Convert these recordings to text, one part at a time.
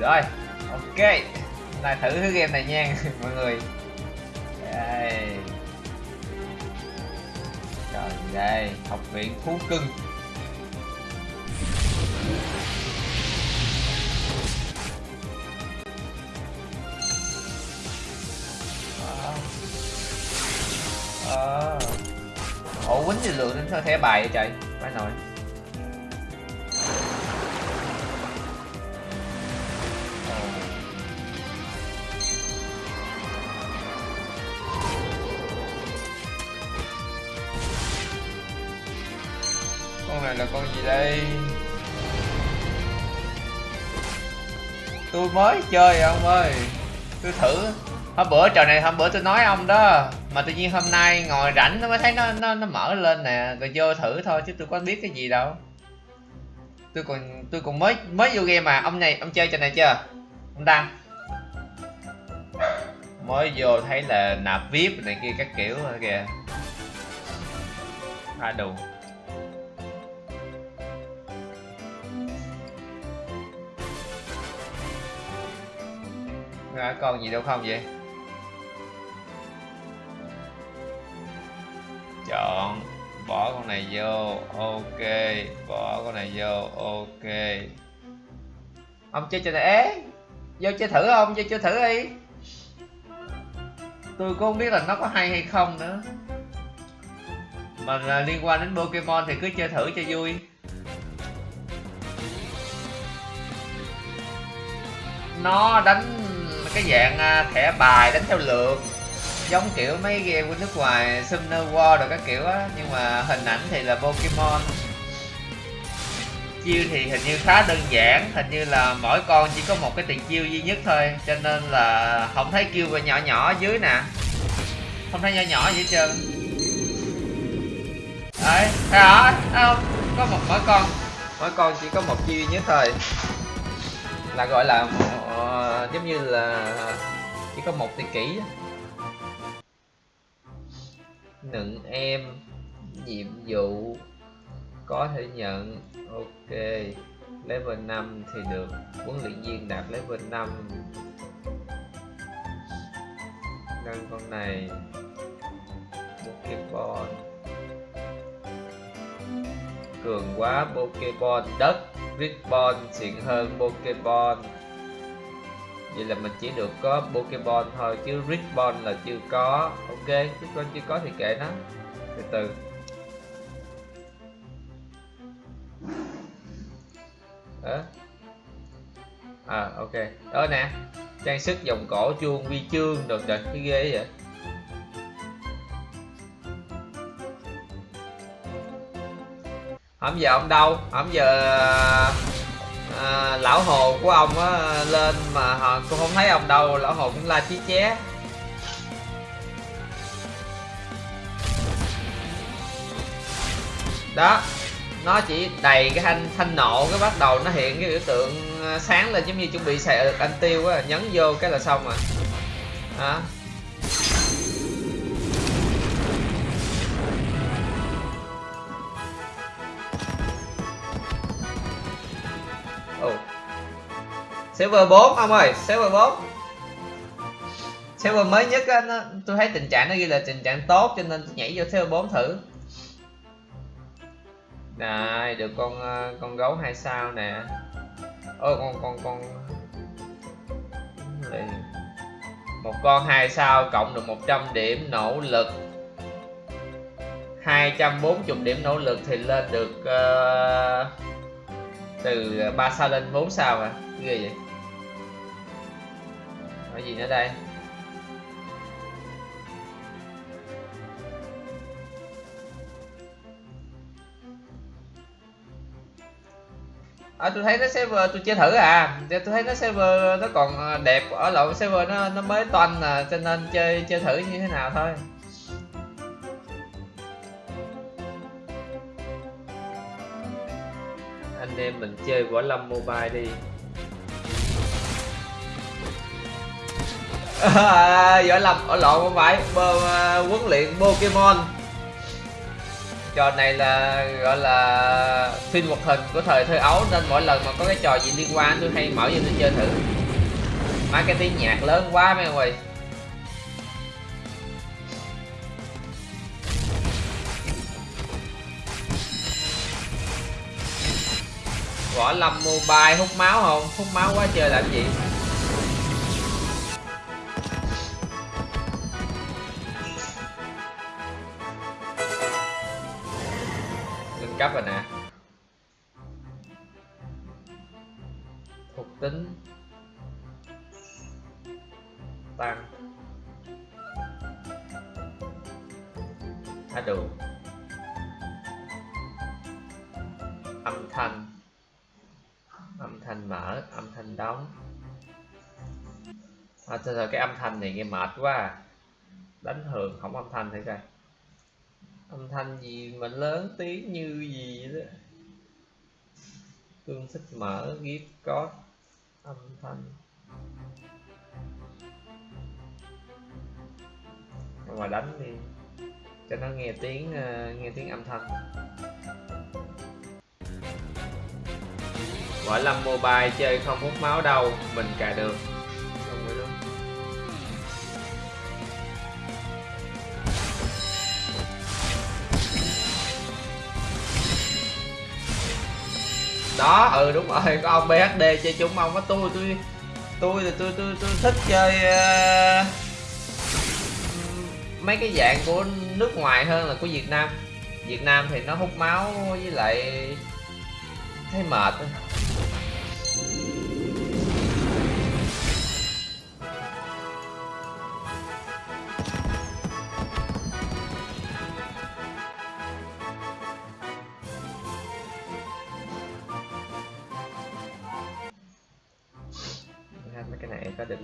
rồi, ok. Lại thử cái game này nha, mọi người. Đây. Trời đây học viện thú cưng. Ờ, ờ. ủa, quýnh thì lượng đến thẻ bài vậy trời? Phải nồi gì đây? Tôi mới chơi à, ông ơi. Tôi thử. Hôm bữa, trò này hôm bữa tôi nói ông đó. Mà tự nhiên hôm nay ngồi rảnh nó mới thấy nó nó nó mở lên nè. Rồi vô thử thôi, chứ tôi có biết cái gì đâu. Tôi còn tôi còn mới mới vô game mà. Ông này, ông chơi trò này chưa? Ông đăng mới vô thấy là nạp vip này kia các kiểu kìa. Kìa à đủ à, còn gì đâu không vậy? Chọn bỏ con này vô ok. Bỏ con này vô ok. Ông chơi cho này ế vô chơi thử không? Vô chơi thử đi. Tôi cũng không biết là nó có hay hay không nữa. Mà là liên quan đến Pokemon thì cứ chơi thử cho vui. Nó đánh cái dạng à, thẻ bài đánh theo lượt, giống kiểu mấy game của nước ngoài, Summoner War rồi các kiểu á, nhưng mà hình ảnh thì là Pokemon. Chiêu thì hình như khá đơn giản, hình như là mỗi con chỉ có một cái tiền chiêu duy nhất thôi, cho nên là không thấy kêu về nhỏ nhỏ dưới nè. Không thấy nhỏ nhỏ gì hết trơn. Đấy thấy không? Có một mỗi con mỗi con chỉ có một chiêu duy nhất thôi là gọi là uh, giống như là chỉ có một tỷ kỷ nựng em nhiệm vụ có thể nhận ok level 5 thì được huấn luyện viên đạt level 5 nâng con này Pokeball cường quá Pokeball đất. Ribbon xịn hơn Pokeball Vậy là mình chỉ được có Pokeball thôi chứ Ribbon là chưa có. Ok, Ribbon chưa có thì kệ nó. Từ từ. Đó À ok, đó nè Trang sức dòng cổ chuông vi chương được rồi, cái ghê vậy? Hôm giờ ông đâu? Hôm giờ à, lão hồ của ông á lên mà họ cũng không thấy ông đâu lão hồ cũng la chí ché. Đó nó chỉ đầy cái thanh thanh nộ cái bắt đầu nó hiện cái biểu tượng à, sáng lên giống như chuẩn bị xài à, anh tiêu á nhấn vô cái là xong rồi. Đó. Server 4 ông ơi server 4 server mới nhất á nó, tôi thấy tình trạng nó ghi là tình trạng tốt cho nên tôi nhảy vô server 4 thử. Này được con ờ, con gấu hai sao nè. Ôi con con con. Một con hai sao cộng được 100 điểm nỗ lực. 240 điểm nỗ lực thì lên được uh, từ 3 sao lên 4 sao à ghê vậy cái gì nữa đây? À, tôi thấy nó server tôi chơi thử à. Dạ, tôi thấy nó server nó còn à, đẹp. Ở lộn server nó nó mới toanh à cho nên chơi chơi thử như thế nào thôi. Anh em mình chơi võ lâm mobile đi. À, giỏi lầm ở lộn không phải Bơ, uh, huấn luyện Pokemon. Trò này là gọi là phim hoạt hình của thời thơ ấu nên mỗi lần mà có cái trò gì liên quan tôi hay mở cho tôi chơi thử. Má cái tiếng nhạc lớn quá mấy người võ lâm mobile hút máu không? Hút máu quá chơi làm gì? Cấp rồi nè. Thuộc tính. Tăng. Thả đủ âm thanh. Âm thanh mở âm thanh đóng. À, thôi rồi cái âm thanh này nghe mệt quá à. đánh thường không âm thanh thế coi âm thanh gì mà lớn tiếng như gì đó. Tương thích mở gift code âm thanh. Mà đánh đi cho nó nghe tiếng uh, nghe tiếng âm thanh. Võ Lâm Mobile chơi không hút máu đâu Mình cài được. Đó, ừ đúng rồi, có ông BHD chơi chung ông có tôi, tôi Tôi thì tôi, tôi, tôi thích chơi uh, Mấy cái dạng của nước ngoài hơn là của Việt Nam. Việt Nam thì nó hút máu với lại thấy mệt mấy cái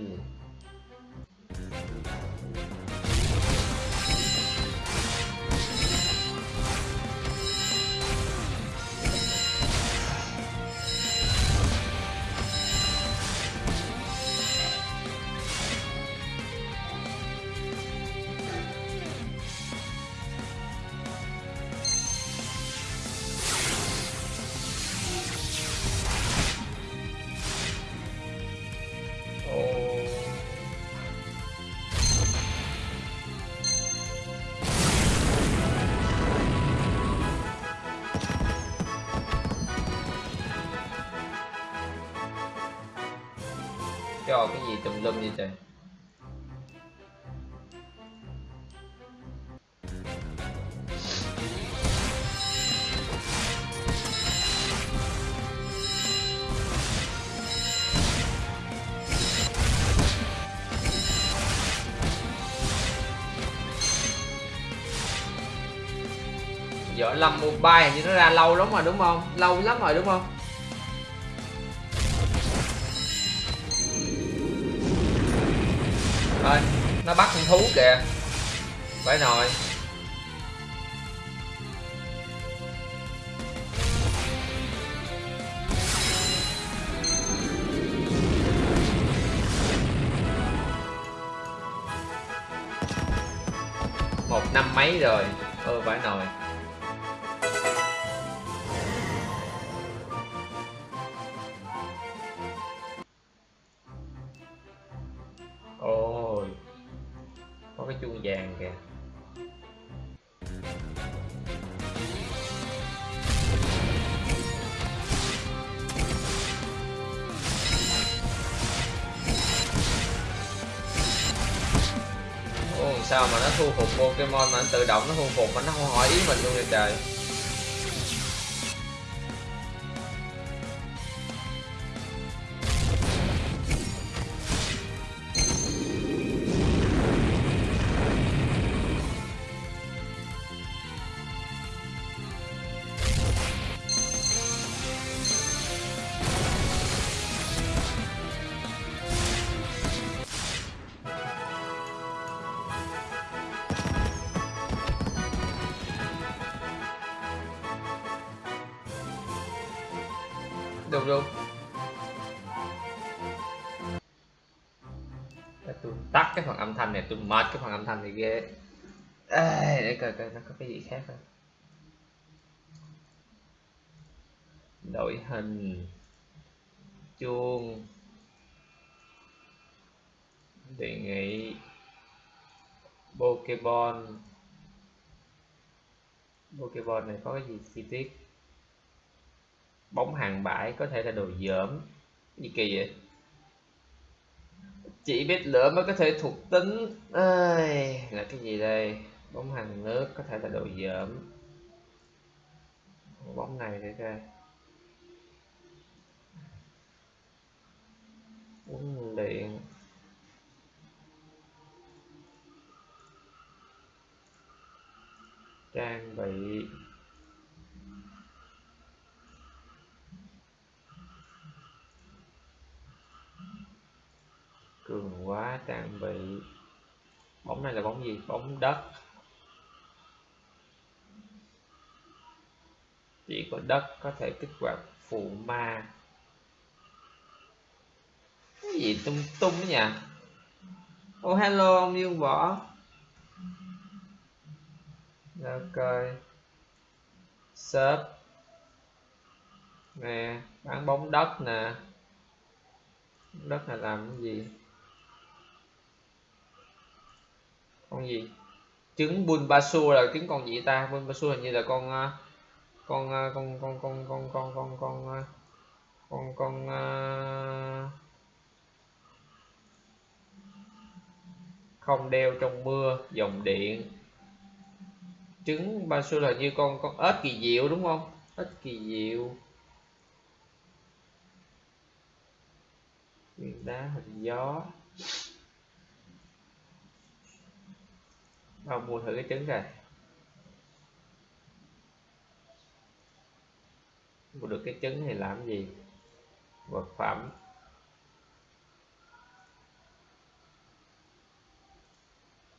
Võ Lâm Mobile hình như nó ra lâu lắm rồi đúng không? Lâu lắm rồi đúng không? Thôi, nó bắt con thú kìa Phải nồi một năm mấy rồi ừ phải nồi tự động nó thu phục mà nó không hỏi ý mình luôn vậy trời. mệt cái phần âm thanh này ghê. Ê, để coi coi nó có cái gì khác không. Đổi hình. Chuông. Đề nghị. Pokeball pokeball này có cái gì chi tiết? Bóng hàng bãi có thể là đồ dởm gì kỳ vậy? Chỉ biết lửa mới có thể thuộc tính. Ơi là cái gì đây? Bóng hàng nước có thể là đồ dởm bóng này để coi bóng điện. Trang bị. Tạm bị bóng này là bóng gì? Bóng đất. Chỉ có đất có thể kích hoạt phụ ma. Cái gì tung tung đó nhỉ? Oh hello, ông dương võ. Ok shop nè, bán bóng đất nè. Đất này làm cái gì? Con gì? Trứng Bulbasaur là trứng con gì ta? Bulbasaur hình như là con à, à, con con con con con con con à, con con con không đeo trong mưa, dòng điện. Trứng Bulbasaur là như con con ếch kỳ diệu đúng không? Ếch kỳ diệu. Viên đá, hình gió. Ông mua thử cái trứng rồi mua được cái trứng thì làm gì? Vật phẩm.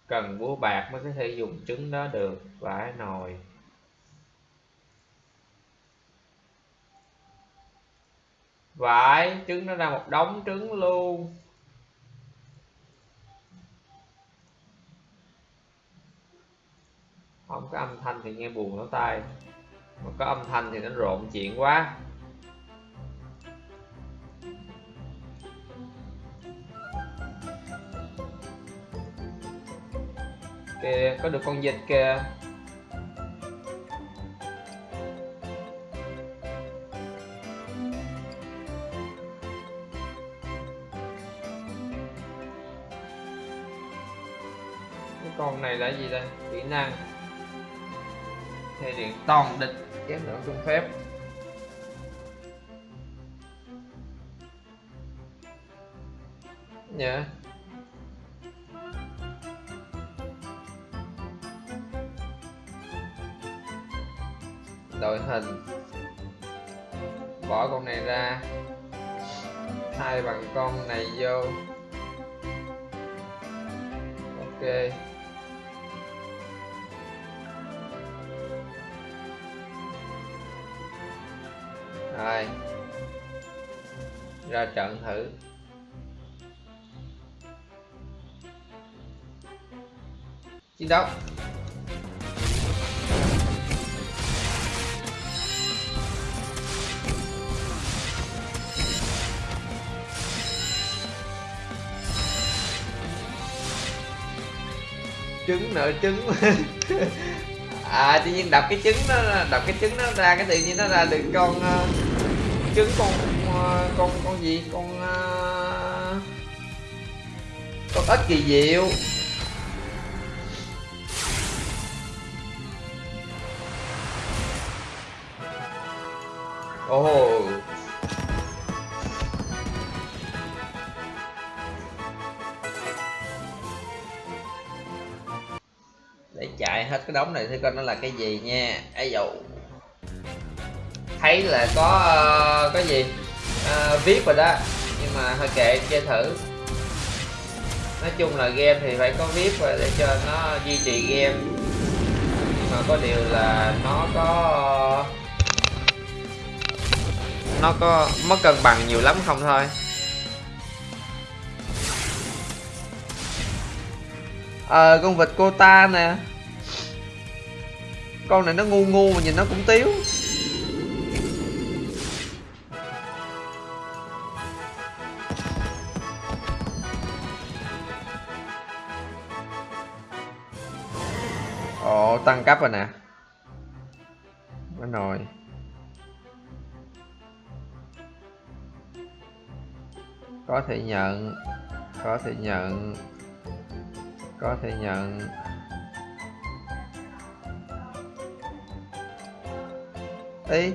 Cần búa bạc mới có thể dùng trứng đó được, vải, nồi. Vải, trứng nó ra một đống trứng luôn. Không có âm thanh thì nghe buồn lỗ tai. Mà có âm thanh thì nó rộn chuyện quá. Kìa, có được con vịt kìa. Cái con này là gì đây kỹ năng thể điện toàn địch chém lượng trung phép. Nhớ đội hình. Bỏ con này ra. Thay bằng con này vô. Ok. Ra trận thử. Chiến đấu. Trứng nợ trứng. À tự nhiên đập cái trứng nó đập cái trứng nó ra cái tự nhiên nó ra được con uh, trứng con. Ờ, con con gì? Con uh, con ít kỳ diệu. Ồ. Oh. để chạy hết cái đống này thì coi nó là cái gì nha. Ấy dầu. Thấy là có ờ, uh, cái gì? Uh, viết rồi đó. Nhưng mà hơi kệ chơi thử. Nói chung là game thì phải có viết rồi để cho nó duy trì game. Nhưng mà có điều là nó có nó có mất cân bằng nhiều lắm không thôi. Ờ à, con vịt cô ta nè. Con này nó ngu ngu mà nhìn nó cũng tiếu. Ồ rồi nè. Bên nồi Có thể nhận, Có thể nhận, Có thể nhận. Ý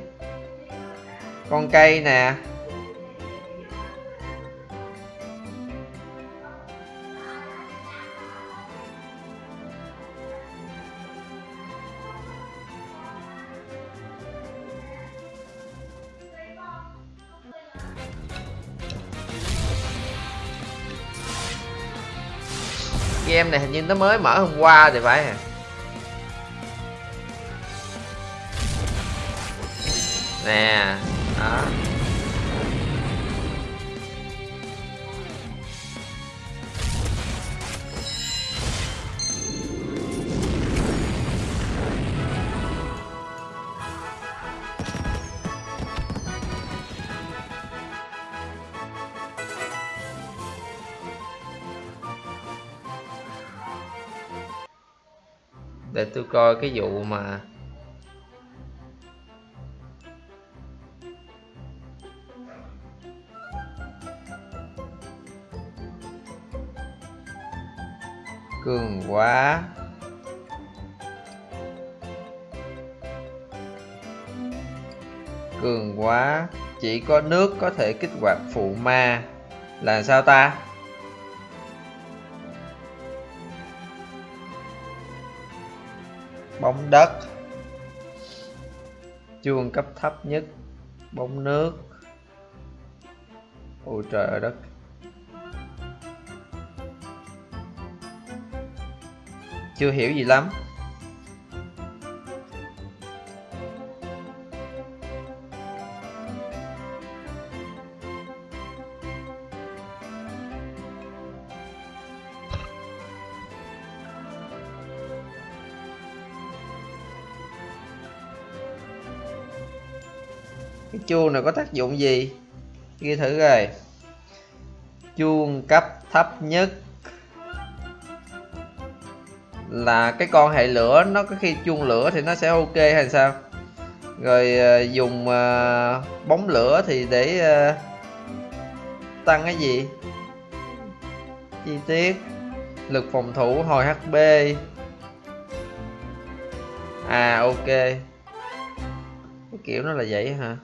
Con cây nè. Game này hình như nó mới mở hôm qua thì phải à nè đó. Coi cái vụ mà cường quá. Cường quá, chỉ có nước có thể kích hoạt phụ ma. Là sao ta? Bóng đất. Chuông cấp thấp nhất, bóng nước. Ôi trời ơi, đất. Chưa hiểu gì lắm. Chuông này có tác dụng gì? Ghi thử rồi. Chuông cấp thấp nhất là cái con hệ lửa. Nó có khi chuông lửa thì nó sẽ ok hay sao? Rồi ờ, dùng uh, bóng lửa thì để uh, tăng cái gì? Chi tiết lực phòng thủ hồi hp à ok. Cái kiểu nó là vậy hả?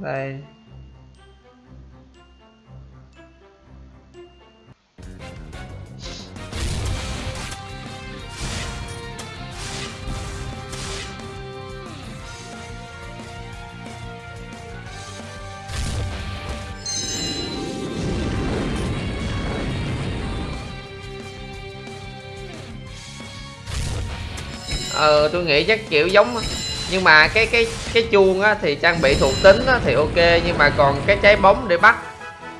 Đây. Ờ tôi nghĩ chắc kiểu giống nhưng mà cái cái cái chuông á thì trang bị thuộc tính á thì ok, nhưng mà còn cái trái bóng để bắt.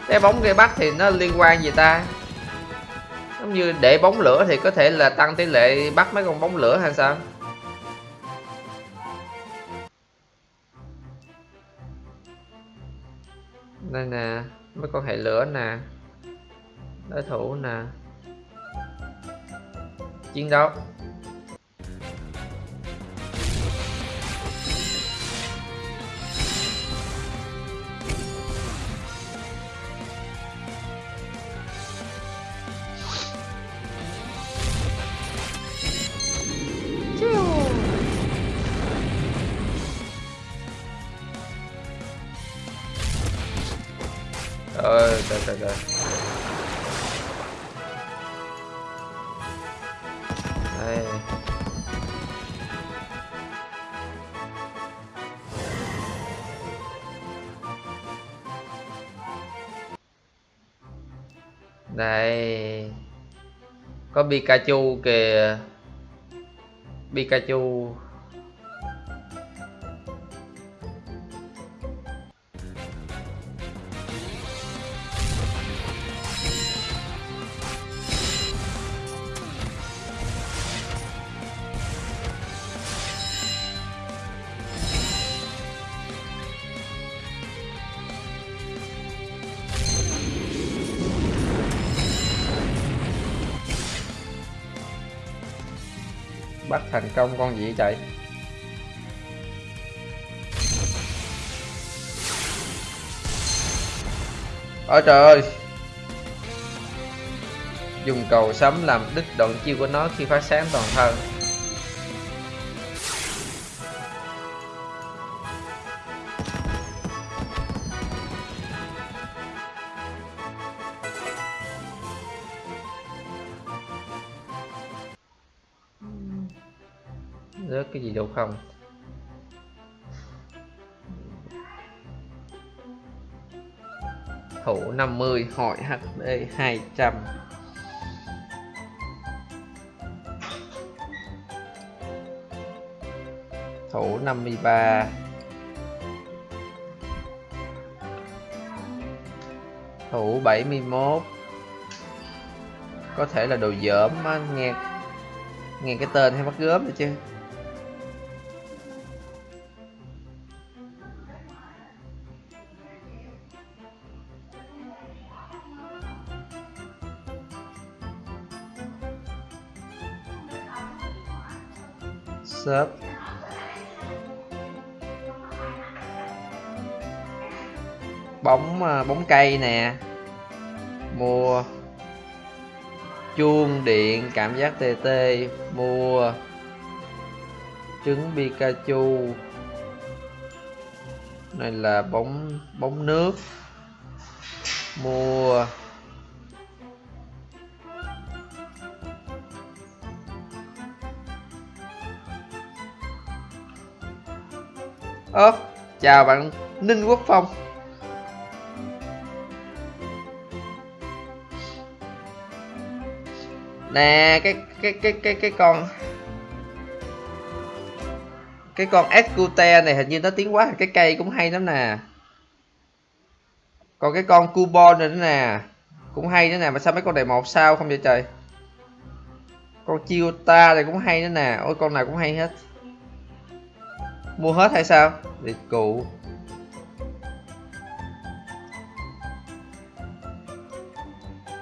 Trái bóng để bắt thì nó liên quan gì ta? Giống như để bóng lửa thì có thể là tăng tỷ lệ bắt mấy con bóng lửa hay sao? Đây nè, mấy con hệ lửa nè, đối thủ nè. Chiến đấu. Có Pikachu kìa. Pikachu. Công con gì chạy ôi trời ơi. Dùng cầu sấm làm đứt đoạn chiêu của nó khi phát sáng toàn thân. 50 hỏi HD 200 thủ 53 thủ 71 có thể là đồ dởm á, nghe nghe cái tên hay bắt gớm rồi chứ. Shop bóng à, bóng cây nè. Mua chuông điện, cảm giác tê tê. Mua trứng Pikachu. Này là bóng bóng nước. Mua ơ, chào bạn ninh quốc phong. Nè, cái cái cái cái cái con cái con Escute này hình như nó tiến quá cái cây cũng hay lắm nè. Còn cái con Cubon này nữa nè, cũng hay nữa nè, mà sao mấy con này một sao không vậy trời? Con Chiota này cũng hay nữa nè. Ôi, con nào cũng hay hết mua hết hay sao? Để cụ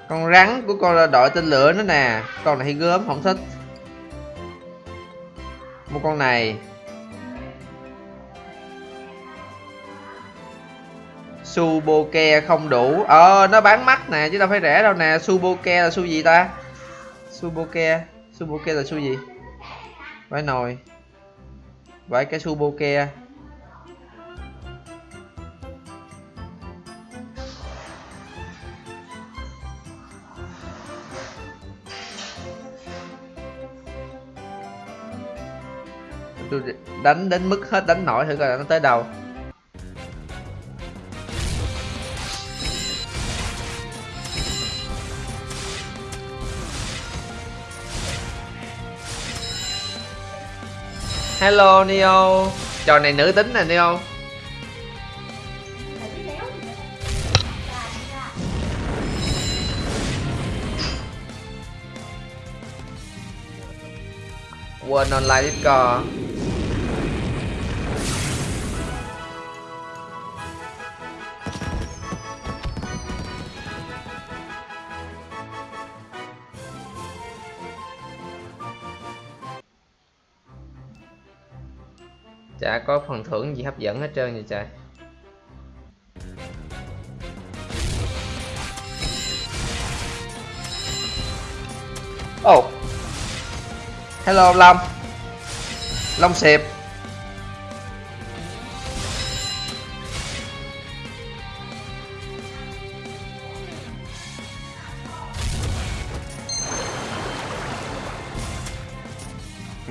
con rắn của con là đội tên lửa nữa nè. Con này hay gớm, không thích. Mua con này. Suboke không đủ. Ờ nó bán mắc nè, chứ đâu phải rẻ đâu nè. Suboke là su gì ta? Suboke. Suboke là su gì? Phải nồi với cái Suboke tôi đánh đến mức hết đánh nổi thử coi nó tới đâu. Hello neo. Trò này nữ tính nè neo. Quên online discord. Có phần thưởng gì hấp dẫn hết trơn vậy trời? Oh hello, long. Long xịp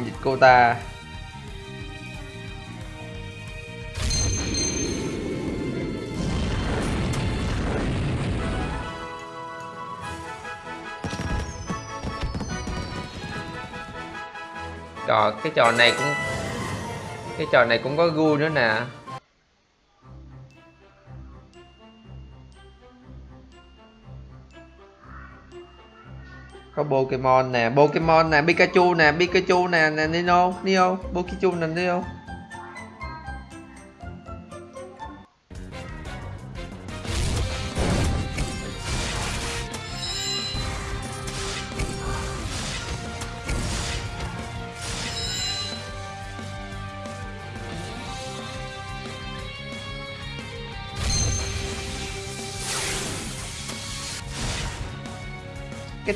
dịch cô ta? Trò cái trò này cũng, cái trò này cũng có gu nữa nè. Có Pokemon nè Pokemon nè, Pikachu nè Pikachu nè nè Nino, Neo, Pikachu nè nino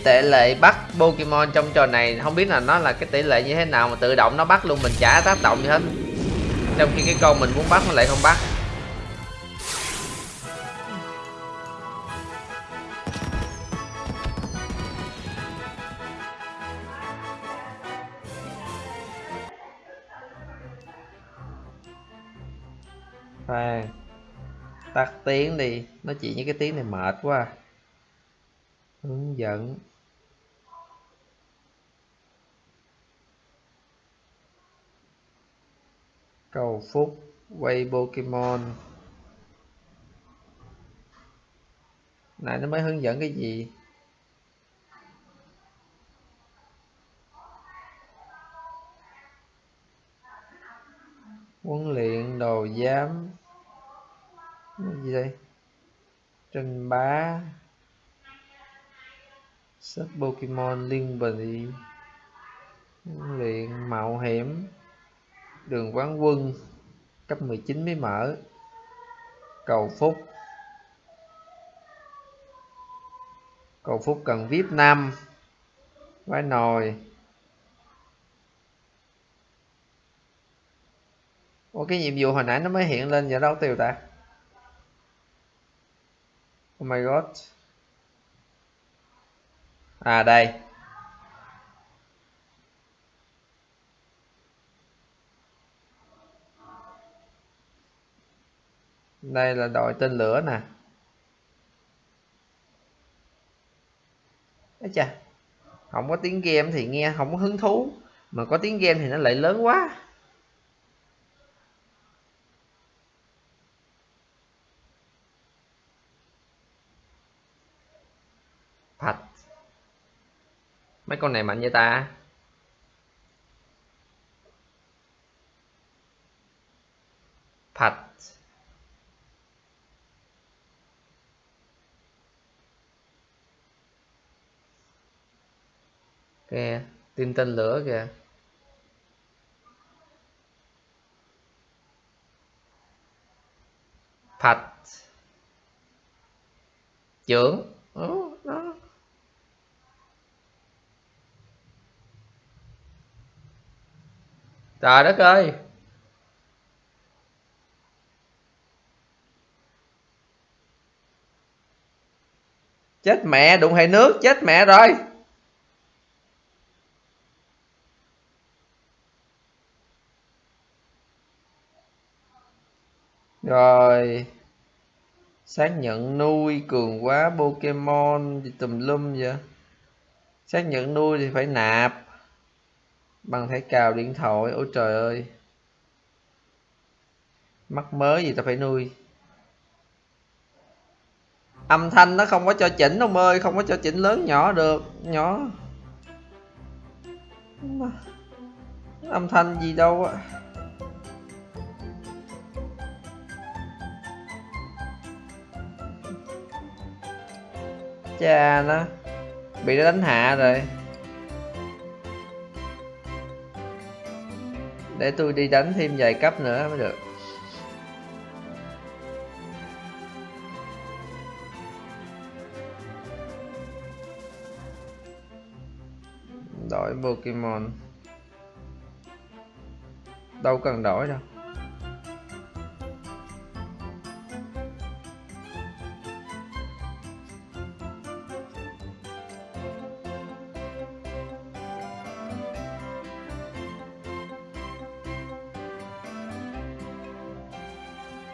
cái tỷ lệ bắt Pokemon trong trò này, không biết là nó là cái tỷ lệ như thế nào mà tự động nó bắt luôn, mình chả tác động gì hết. Trong khi cái con mình muốn bắt nó lại không bắt. Khoan, tắt tiếng đi nói chuyện với cái tiếng này mệt quá à hướng dẫn. Cầu phúc, quay pokemon. Này nó mới hướng dẫn cái gì? Huấn luyện đồ giám. Cái gì đây? Trình bá sách pokemon liên bình luyện mạo hiểm, đường quán quân, cấp 19 mới mở, cầu phúc. Cầu phúc cần vip 5 quái nồi. Ủa, cái nhiệm vụ hồi nãy nó mới hiện lên giờ đâu tiêu ta? Oh my god. À đây. Đây là đội tên lửa nè. Đấy chà, Không có tiếng game thì nghe không có hứng thú. Mà có tiếng game thì nó lại lớn quá. Mấy con này mạnh vậy ta? Phạch kìa tim tên lửa kìa. Phạch trưởng đó, đó trời đất ơi. Chết mẹ, đụng hệ nước, chết mẹ rồi. Rồi. Xác nhận nuôi cường quá pokemon gì tùm lum vậy. Xác nhận nuôi thì phải nạp bằng thẻ cào điện thoại, ôi trời ơi. Mắc mới gì ta phải nuôi. Âm thanh nó không có cho chỉnh ông ơi, không có cho chỉnh lớn nhỏ được, nhỏ. Âm thanh gì đâu á. Cha nó, bị nó đánh hạ rồi. Để tôi đi đánh thêm vài cấp nữa mới được. Đổi Pokemon. Đâu cần đổi đâu.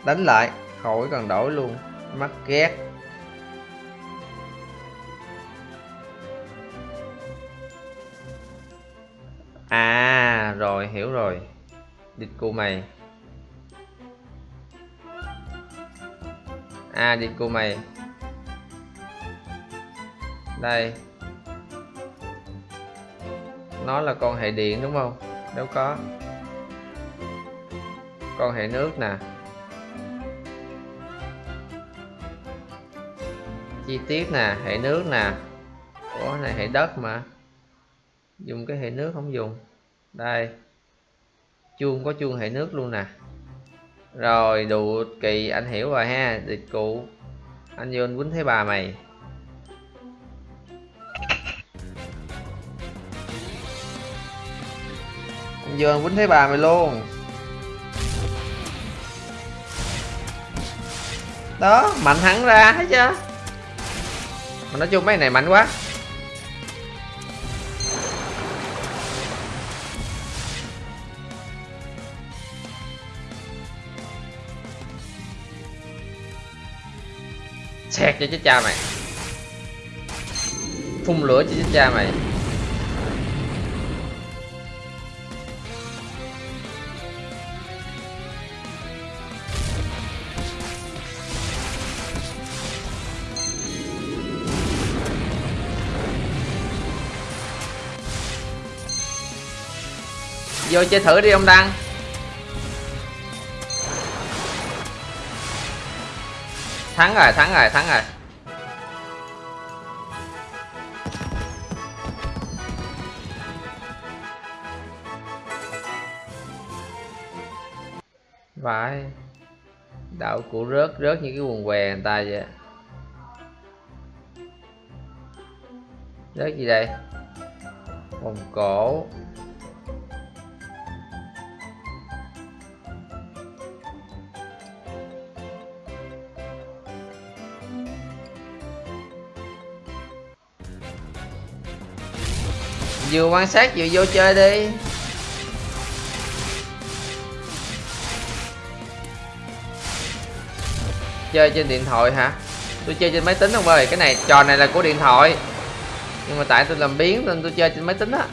Đánh lại, khỏi cần đổi luôn. Mắc ghét. À rồi, hiểu rồi. Địch cô mày. À địch cô mày. Đây. Nó là con hệ điện đúng không? Đâu có. Con hệ nước nè. chi tiết nè, hệ nước nè. Của này hệ đất mà. Dùng cái hệ nước không dùng. Đây. Chuông, có chuông hệ nước luôn nè. Rồi đủ kỳ, anh hiểu rồi ha, dịch cụ. Anh vô anh quýnh thấy bà mày. Anh vô anh quýnh thấy bà mày luôn. Đó, mạnh hẳn ra, thấy chưa? Mà nói chung mấy này mạnh quá. Xẹt cho chết cha mày. Phun lửa cho chết cha mày. Vô chơi thử đi, ông đăng. Thắng rồi thắng rồi thắng rồi. Vãi đạo cụ rớt rớt như cái quần què người ta vậy. Rớt gì đây? Vòng cổ. Vừa quan sát vừa vô chơi đi. Chơi trên điện thoại hả? Tôi chơi trên máy tính không ơi, cái này, trò này là của điện thoại. Nhưng mà tại tôi làm biến nên tôi chơi trên máy tính á.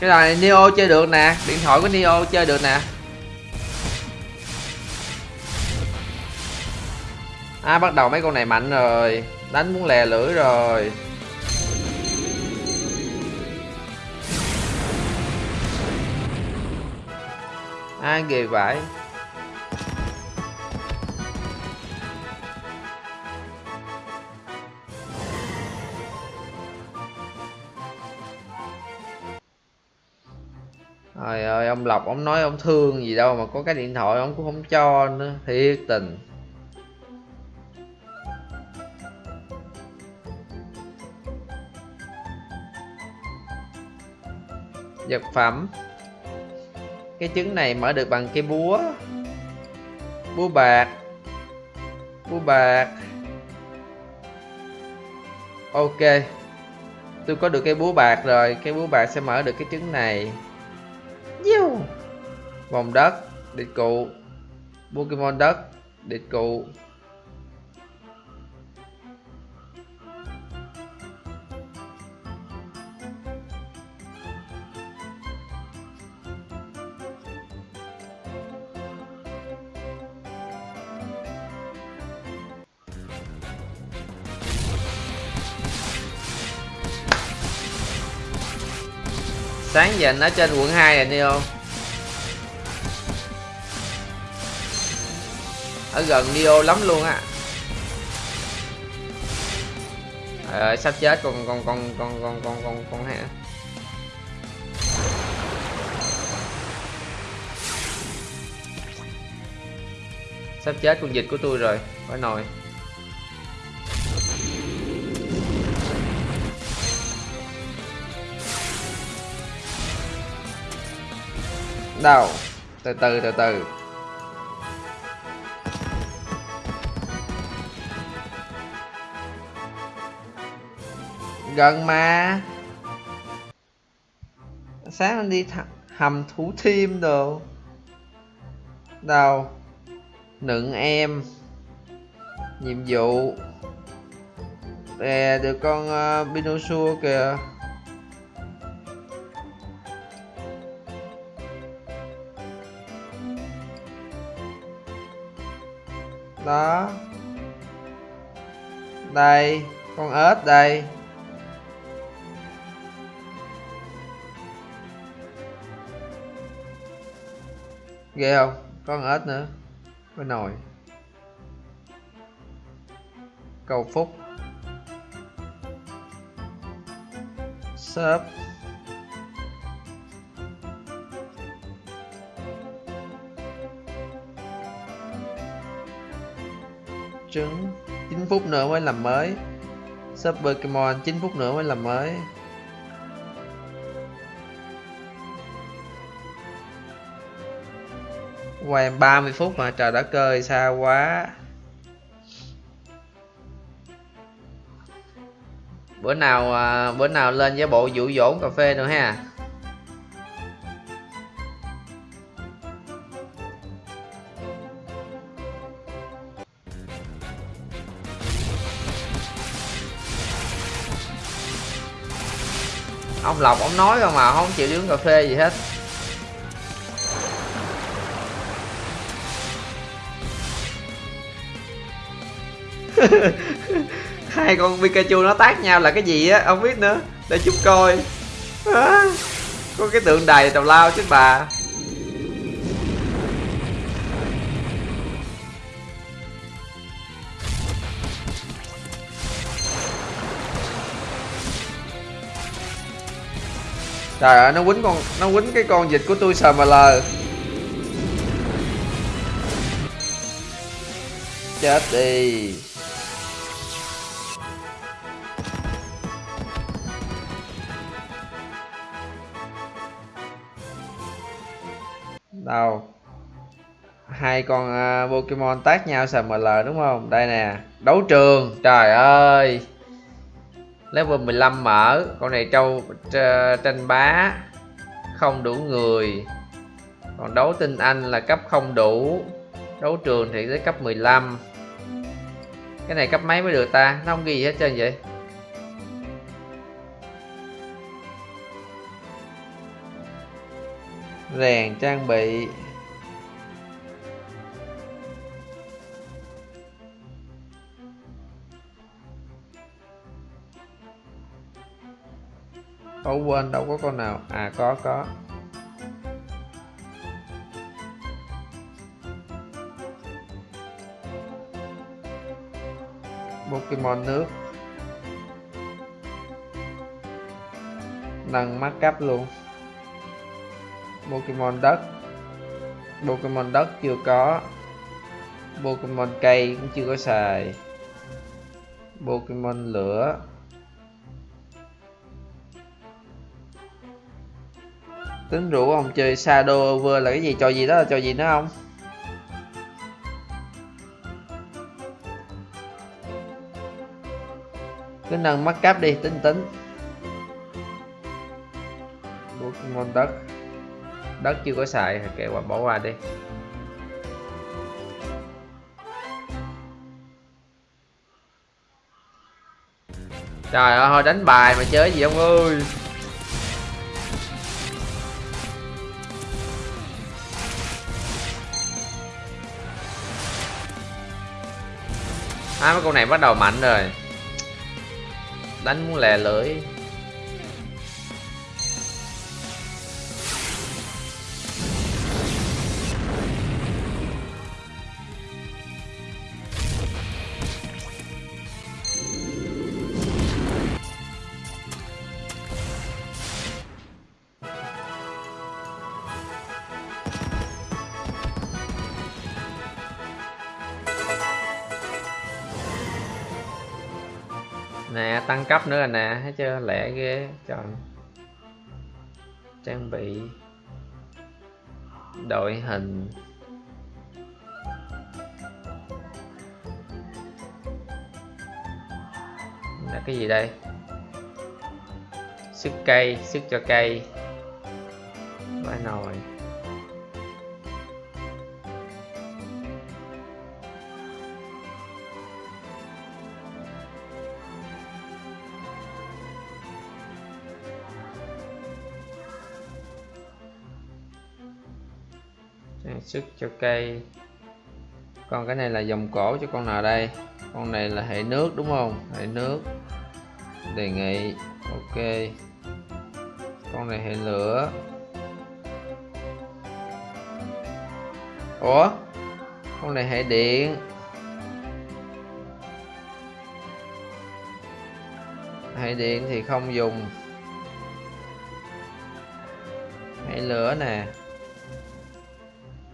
Cái này neo chơi được nè, điện thoại của neo chơi được nè. À bắt đầu mấy con này mạnh rồi. Đánh muốn lè lưỡi rồi. Ai ghê vậy? Trời ơi, ông Lộc, ông nói ông thương gì đâu mà có cái điện thoại ông cũng không cho nữa. Thiệt tình. Vật phẩm. Cái trứng này mở được bằng cái búa. Búa bạc. Búa bạc. Ok. Tôi có được cái búa bạc rồi. Cái búa bạc sẽ mở được cái trứng này. Yêu vòng đất. Địch cụ. Pokemon đất. Địch cụ. Sáng giờ anh ở trên quận 2 rồi Neo ở gần Neo lắm luôn á. Trời ơi, sắp chết con con con con con con con con hả? Sắp chết con dịch của tôi rồi, phải nồi. Đâu? Từ từ từ từ. Gần mà. Sáng anh đi hầm thủ thiêm đồ. Đâu? Nựng em. Nhiệm vụ. Để được con ờ, uh, Pinosaur kìa. Đó. Đây, con ếch đây. Ghê không? Con ếch nữa. Với nồi. Cầu phúc. Shop trứng 9 phút nữa mới làm mới. Sub Pokemon 9 phút nữa mới làm mới. Quay 30 phút mà trời đã ơi xa quá. Bữa nào à, bữa nào lên với bộ dụ dỗ cà phê nữa ha. Ông lộc ông nói không mà không chịu đi uống cà phê gì hết. Hai con Pikachu nó tác nhau là cái gì á không biết nữa. Để chút coi. À, có cái tượng đài tào lao chứ bà. Trời ơi nó quýnh con nó quýnh cái con dịch của tôi sờ mà lờ. Chết đi. Đâu? Hai con uh, Pokemon tác nhau SML đúng không? Đây nè đấu trường trời ơi level 15 mở. Con này trâu tranh bá, không đủ người. Còn đấu tinh anh là cấp không đủ. Đấu trường thì tới cấp 15 cái này cấp mấy mới được ta? Nó không ghi gì hết trơn vậy? Rèn trang bị. Ủa quên đâu có con nào. À có có. Pokemon nước. Nâng mắt cấp luôn. Pokemon đất. Pokemon đất chưa có. Pokemon cây cũng chưa có xài. Pokemon lửa. Tính rủ ông chơi Shadow over là cái gì? Trò gì đó là trò gì nữa không? Cứ nâng mắt cáp đi, tính tính. Bút ngon đất. Đất chưa có xài kệ qua bỏ qua đi. Trời ơi, thôi đánh bài mà chơi gì ông ơi. Hai mấy con này bắt đầu mạnh rồi. Đánh muốn lè lưỡi. Cấp nữa rồi nè, thấy chưa? Lẹ ghê. Trời. Trang bị đội hình. Là cái gì đây? Sức cây sức cho cây. Vải nồi. Sức cho cây. Còn cái này là dòng cổ cho con nào đây? Con này là hệ nước, đúng không? Hệ nước. Đề nghị, ok. Con này hệ lửa. Ủa? Con này hệ điện. Hệ điện thì không dùng. Hệ lửa nè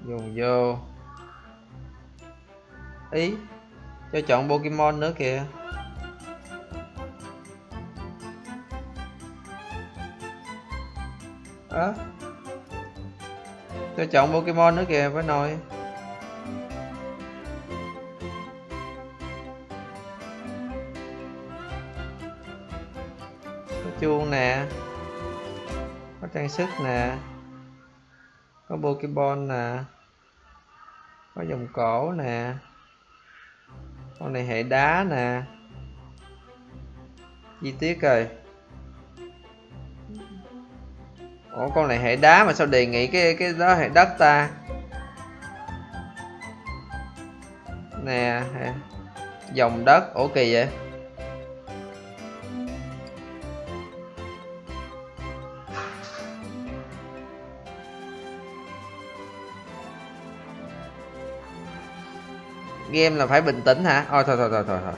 dùng vô. Ý, cho chọn Pokemon nữa kìa. Á? À. cho chọn Pokemon nữa kìa với nồi có chuông nè. Có trang sức nè. Có Pokemon nè có dòng cổ nè. Con này hệ đá nè. Chi tiết rồi ủa, con này hệ đá mà sao đề nghị cái cái đó hệ đất ta? Nè, hệ- dòng đất. Ủa, kỳ vậy? Game là phải bình tĩnh hả? Ôi, thôi thôi thôi thôi thôi.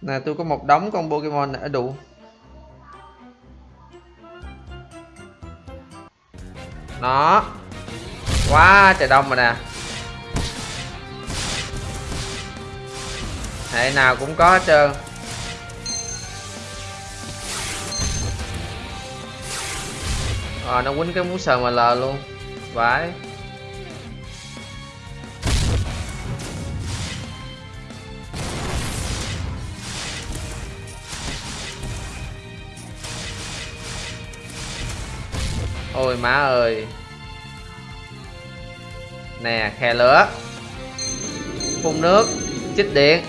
Nè, tôi có một đống con pokemon ở à, đủ. Nó. Quá trời đông rồi nè. Hệ nào cũng có hết trơn. Ờ nó quýnh cái mũ sờ mà lờ luôn. Vãi. Ôi, má ơi. Nè, khe lửa. Phun nước, chích điện.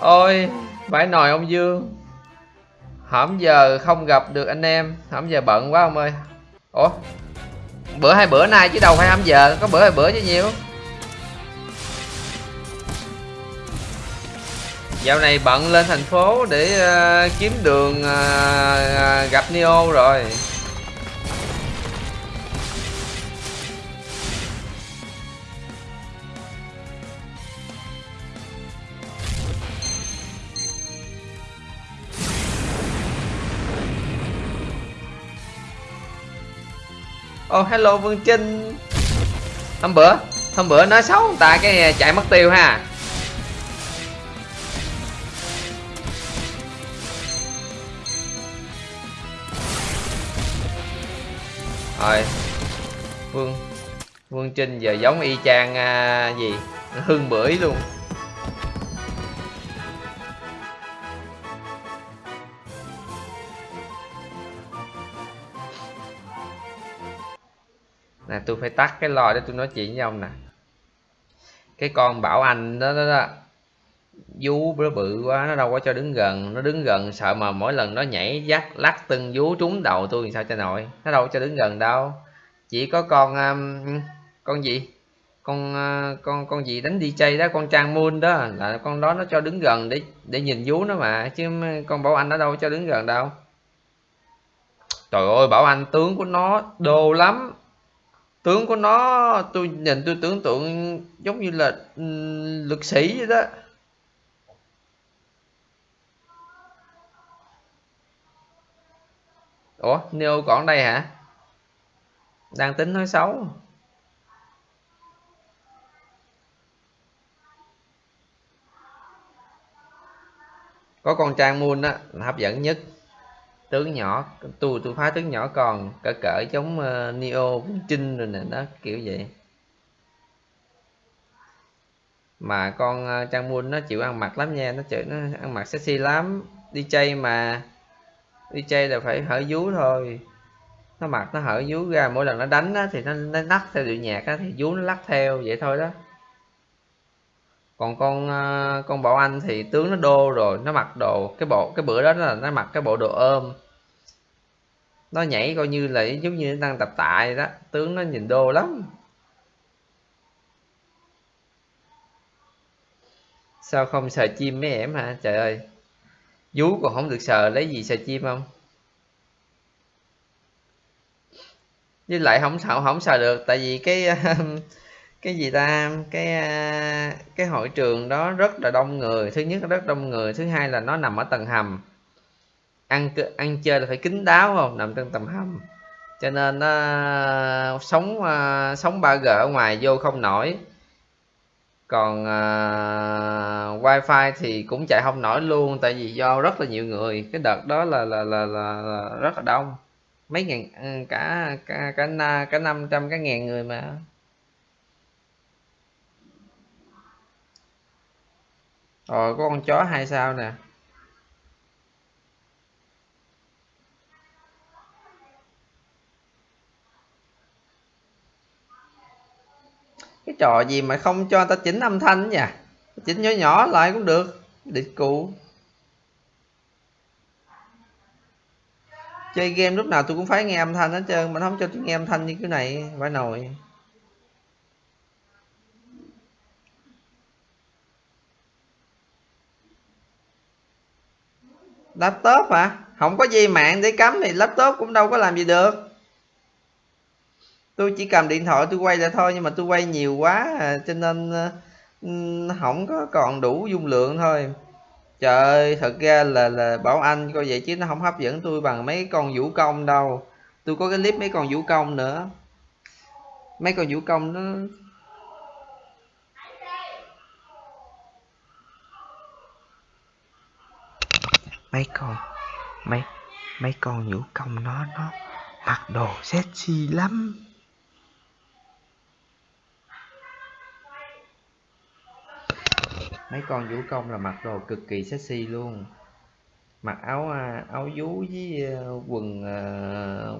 Ôi vãi nồi ông dương. Hổm giờ không gặp được anh em. Hổm giờ bận quá ông ơi. Ủa? Bữa hai bữa nay chứ đâu phải hăm giờ có bữa hai bữa chứ nhiều. Dạo này bận lên thành phố để uh, kiếm đường uh, gặp neo rồi. Oh hello vương trinh hôm bữa hôm bữa nói xấu người ta cái à, chạy mất tiêu ha. Rồi. Vương vương trinh giờ giống y chang à, gì? Hương bưởi luôn. Nè tôi phải tắt cái lo để tôi nói chuyện với ông nè. Cái con bảo anh đó đó, đó. Vú nó bự quá nó đâu có cho đứng gần. Nó đứng gần sợ mà mỗi lần nó nhảy dắt lắc từng vú trúng đầu tôi thì sao cho nổi. Nó đâu có cho đứng gần đâu. Chỉ có con um, con gì? Con uh, con con gì đánh DJ đó con Trang Moon đó. Là con đó nó cho đứng gần để để nhìn vú nó mà chứ con Bảo Anh nó đâu có cho đứng gần đâu. Trời ơi Bảo Anh tướng của nó đồ lắm tướng của nó tôi nhìn tôi tưởng tượng giống như là um, lực sĩ vậy đó. Ủa neo còn đây hả? Đang tính nói xấu. Có con trang moon á hấp dẫn nhất tướng nhỏ tôi tôi phá tướng nhỏ còn cỡ cỡ giống uh, neo Vương trinh rồi nè đó kiểu vậy. Mà con uh, trang moon nó chịu ăn mặc lắm nha nó chịu nó ăn mặc sexy lắm. Đi chơi mà đi chơi là phải hở vú thôi. Nó mặc nó hở vú ra mỗi lần nó đánh á, thì nó, nó lắc theo điệu nhạc á, thì vú nó lắc theo vậy thôi đó. Còn con ờ, con bảo anh thì tướng nó đô rồi nó mặc đồ cái bộ cái bữa đó là nó mặc cái bộ đồ ôm nó nhảy coi như là giống như nó đang tập tại đó. Tướng nó nhìn đô lắm. Sao không sờ chim mấy em hả? Trời ơi. Vú còn không được sờ, lấy gì sờ chim không? Với lại không sợ không sờ được. Tại vì cái cái gì ta? Cái cái hội trường đó rất là đông người. Thứ nhất rất đông người, thứ hai là nó nằm ở tầng hầm ăn ăn chơi là phải kín đáo không? Nằm trong tầm hầm. Cho nên nó sống uh, sống 3G ở ngoài vô không nổi. Còn uh, wifi thì cũng chạy không nổi luôn tại vì do rất là nhiều người. Cái đợt đó là là là, là, là rất là đông. Mấy ngàn ừ, cả cả cả cả năm trăm cái ngàn người mà. Rồi có con chó hai sao nè? Cái trò gì mà không cho ta chỉnh âm thanh nhỉ? Chỉnh nhỏ nhỏ lại cũng được. Địch cụ. Chơi game lúc nào tôi cũng phải nghe âm thanh hết trơn, mà không cho tôi nghe âm thanh như cái này, phải nồi. Laptop hả? Không có dây mạng để cắm thì laptop cũng đâu có làm gì được tôi chỉ cầm điện thoại tôi quay lại thôi nhưng mà tôi quay nhiều quá à, cho nên uh, không có còn đủ dung lượng thôi. Trời ơi thật ra là là bảo anh coi vậy chứ nó không hấp dẫn tôi bằng mấy con vũ công đâu. Tôi có cái clip mấy con vũ công nữa. Mấy con vũ công nó mấy con mấy mấy con vũ công nó nó mặc đồ sexy lắm. Mấy con vũ công là mặc đồ cực kỳ sexy luôn. Mặc áo à, áo vú với à, quần à,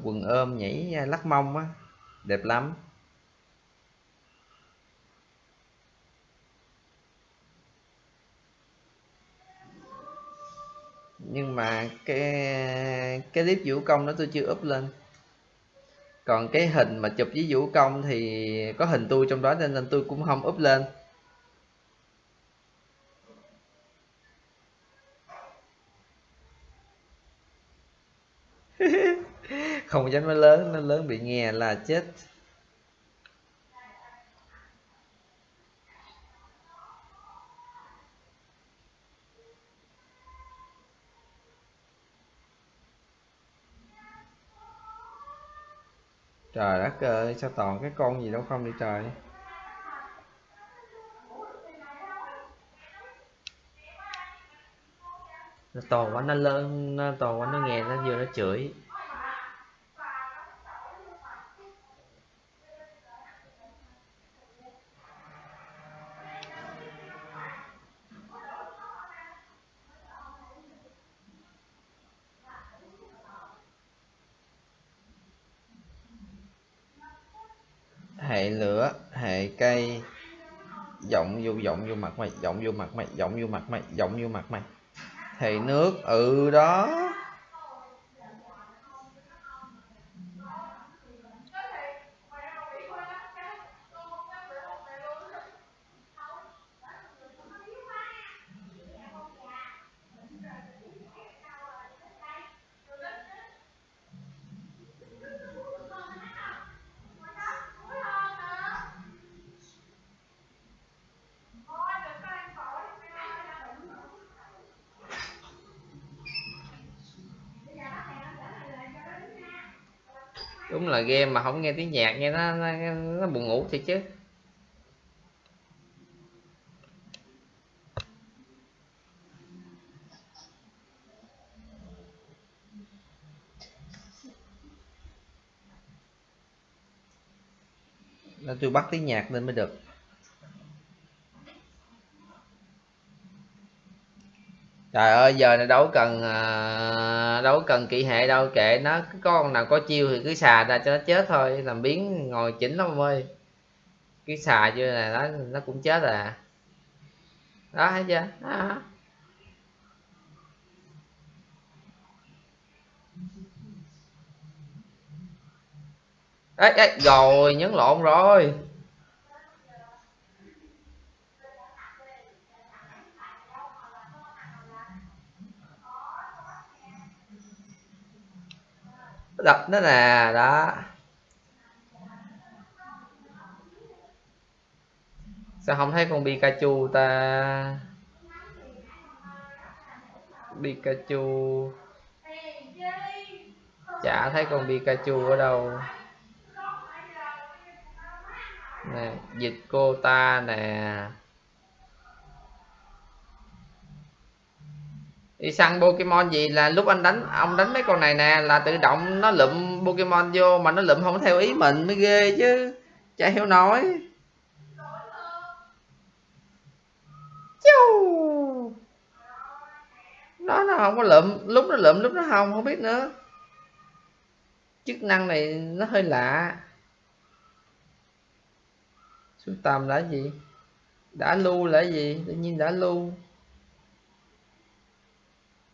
quần ôm nhảy lắc mông á. Đẹp lắm. Nhưng mà cái cái clip vũ công đó tôi chưa up lên. Còn cái hình mà chụp với vũ công thì có hình tôi trong đó nên tôi cũng không up lên. Không dám nói lớn nó lớn bị nghe là chết. Trời đất ơi, sao toàn cái con gì đâu không đi trời. Nó to quá, nó lớn, nó to quá, nó nghe nó vừa nó chửi hệ lửa hệ cây giọng vô giọng vô mặt mày giọng vô mặt mày giọng vô mặt mày giọng vô mặt mày. Thì nước ừ đó. Game mà không nghe tiếng nhạc nghe nó nó, nó buồn ngủ thiệt chứ. Nên tôi bắt tiếng nhạc lên mới được. Trời ơi giờ này đâu cần à, đâu cần kỹ hệ đâu kệ nó. Cái con nào có chiêu thì cứ xà ra cho nó chết thôi làm biến ngồi chỉnh lắm ơi. Cái xà chưa này nó nó cũng chết à. Đó thấy chưa? Đó. Ê, ê, rồi nhấn lộn rồi. Đập nó nè, đó. Sao không thấy con Pikachu ta? Pikachu. Chả thấy con Pikachu ở đâu. Nè, dịch cô ta nè. Đi săn Pokemon gì là lúc anh đánh, ông đánh mấy con này nè, là tự động nó lụm Pokemon vô mà nó lụm không theo ý mình, mới ghê chứ. Chả hiểu nổi. Chiu. nó nó không có lụm, lúc nó lụm, lúc nó không không biết nữa. Chức năng này nó hơi lạ. Sưu tầm là gì? Đã lưu là gì? Tự nhiên đã lưu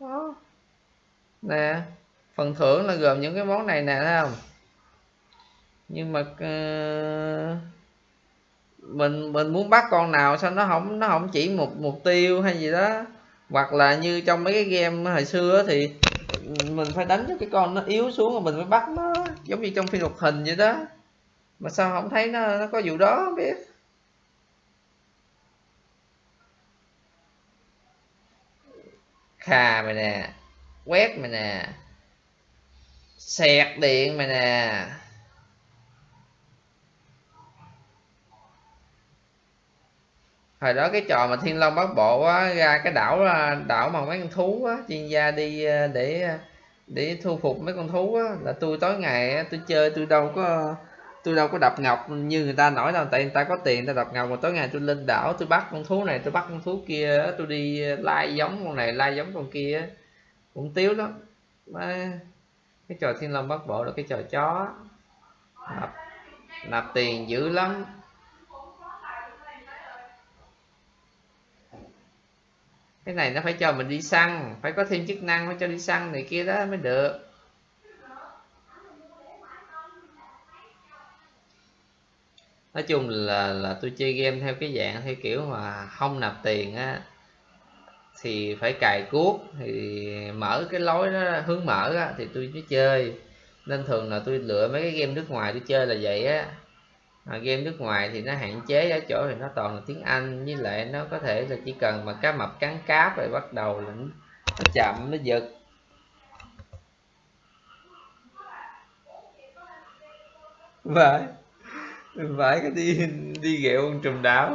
đó. Nè phần thưởng là gồm những cái món này nè thấy không? Nhưng mà uh, mình mình muốn bắt con nào sao nó không nó không chỉ một mục tiêu hay gì đó. Hoặc là như trong mấy cái game hồi xưa thì mình phải đánh cho cái con nó yếu xuống rồi mình mới bắt nó giống như trong phim hoạt hình vậy đó. Mà sao không thấy nó nó có vụ đó không biết? Khà mày nè, quét mày nè sẹt điện mày nè. Hồi đó cái trò mà thiên long bắt bộ á, ra cái đảo à, đảo mà mấy con thú á, chuyên gia đi à, để à, để thu phục mấy con thú á, là tôi tối ngày tôi chơi, tôi đâu có tôi đâu có đập ngọc như người ta nói đâu tại người ta có tiền ta đập ngọc mà tối ngày tôi lên đảo tôi bắt con thú này tôi bắt con thú kia tôi đi lai giống con này lai giống con kia cũng tiếu lắm. Cái trò thiên long bắt bộ là cái trò chó nạp, nạp tiền dữ lắm. Cái này nó phải cho mình đi săn phải có thêm chức năng phải cho đi săn này kia đó mới được. Nói chung là là tôi chơi game theo cái dạng theo kiểu mà không nạp tiền á thì phải cài cuốc thì mở cái lối đó hướng mở á, thì tôi mới chơi. Nên thường là tôi lựa mấy cái game nước ngoài tôi chơi là vậy á. À, game nước ngoài thì nó hạn chế ở chỗ thì nó toàn là tiếng Anh với lại nó có thể là chỉ cần mà cá mập cắn cáp rồi bắt đầu là nó, chậm nó giật. Vậy vãi phải, cái đi đi ghẹo con trùm đảo.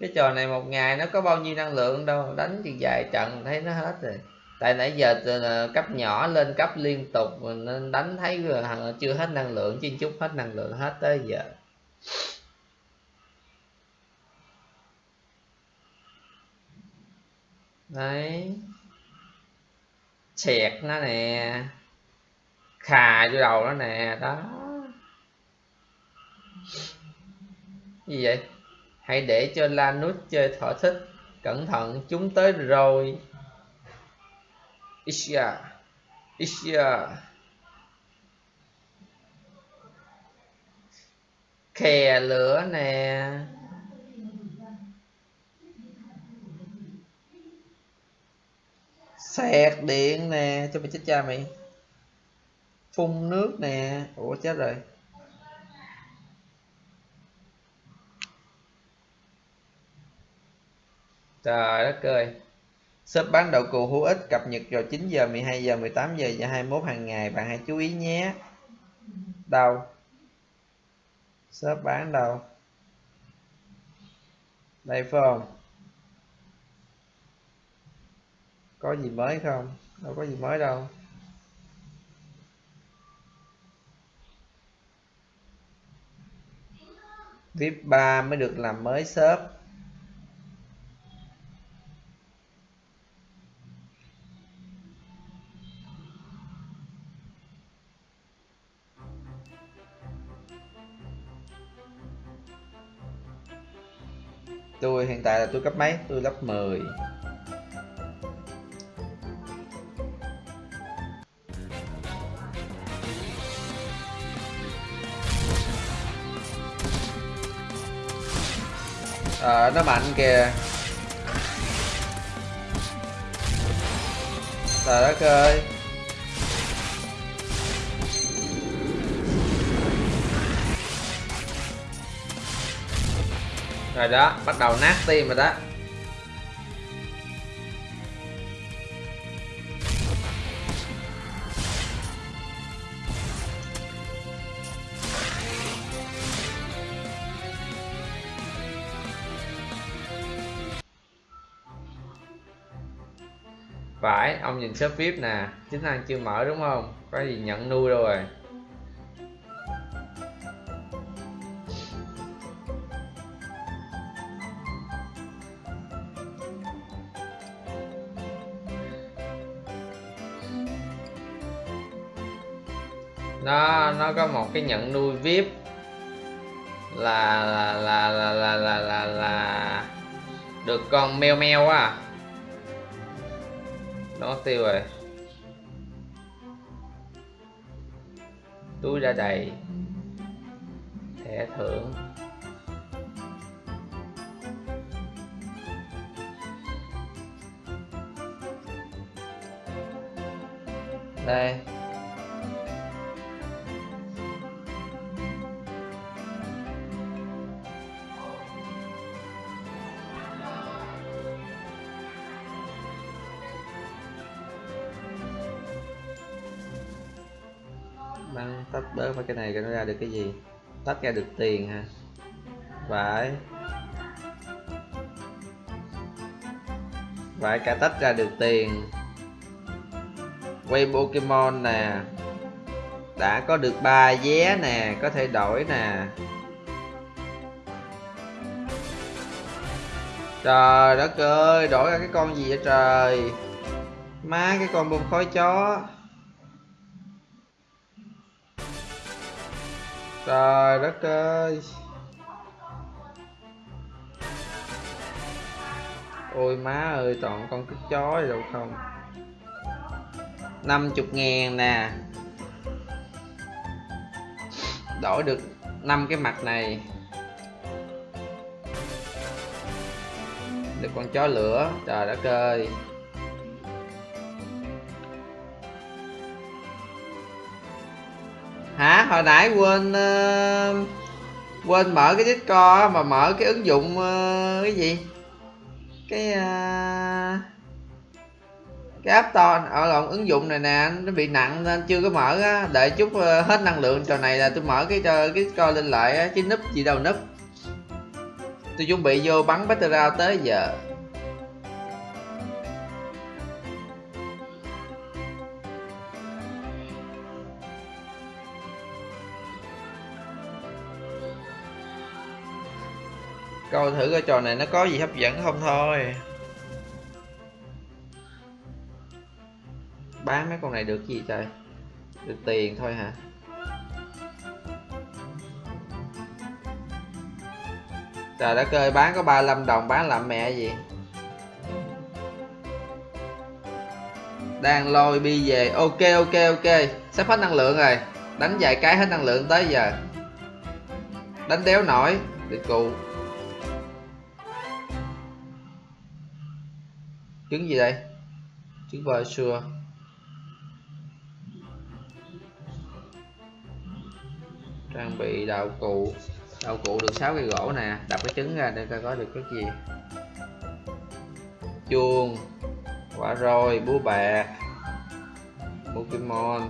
Cái trò này một ngày nó có bao nhiêu năng lượng đâu, đánh thì vài trận thấy nó hết rồi. Tại nãy giờ ờ, cấp nhỏ lên cấp liên tục nên đánh thấy ờ, chưa hết năng lượng, chứ chút hết năng lượng hết tới giờ. Đấy. Chẹt nó nè. Khà vô đầu nó nè. Đó. Gì vậy? Hãy để cho Lanút chơi thỏa thích. Cẩn thận, chúng tới rồi. Isia. Isia. Kè lửa nè. Sạc điện nè cho mày chết cha mày phun nước nè ủa chết rồi Trời đất ơi. Shop bán đậu cù hữu ích cập nhật vào 9 giờ, 12 giờ, 18 giờ và 21 hàng ngày. Bạn hãy chú ý nhé. Đâu? Shop bán đâu? Đây phải không? Có gì mới không? Đâu có gì mới đâu. VIP 3 mới được làm mới shop tôi hiện tại là tôi cấp mấy tôi lớp 10 à, nó mạnh kìa. Trời đất ơi. Rồi đó bắt đầu nát tim rồi đó. Ông nhìn shop vip nè chính năng chưa mở đúng không? Có gì nhận nuôi đâu rồi. Nó nó có một cái nhận nuôi vip là là là là là là là, là được con meo meo á nó tiêu rồi. Túi đã đầy. Thẻ thưởng. Đây. Tách cái này nó ra được cái gì? Tách ra được tiền ha vải vải cả tách ra được tiền. Quay Pokemon nè. Đã có được ba vé nè, có thể đổi nè. Trời đất ơi, đổi ra cái con gì vậy trời? Má, cái con bông khói chó. Trời đất ơi. Ôi má ơi, toàn con cứt chó gì đâu không? 50 ngàn nè. Đổi được 5 cái mặt này. Được con chó lửa. Trời đất ơi. Hồi nãy quên uh, quên mở cái discord mà mở cái ứng dụng uh, cái gì? Cái uh, cái app store. Ở lộn ứng dụng này nè nó bị nặng nên chưa có mở á. Đợi chút uh, hết năng lượng trò này là tôi mở cái cái discord lên lại á chứ núp gì đâu núp. Tôi chuẩn bị vô bắn battle round tới giờ. Coi thử cái trò này nó có gì hấp dẫn không thôi. Bán mấy con này được gì trời? Được tiền thôi hả? Trời đã ơi, bán có 35 đồng, bán làm mẹ gì? Đang lôi bi về. Ok ok ok. Sắp hết năng lượng rồi. Đánh vài cái hết năng lượng tới giờ. Đánh đéo nổi. Được cụ. Trứng gì đây? Trứng bò xưa trang bị đạo cụ. Đạo cụ được 6 cây gỗ nè, đập cái trứng ra để ta có được cái gì. Chuông, quả rồi búa bạc, pokemon.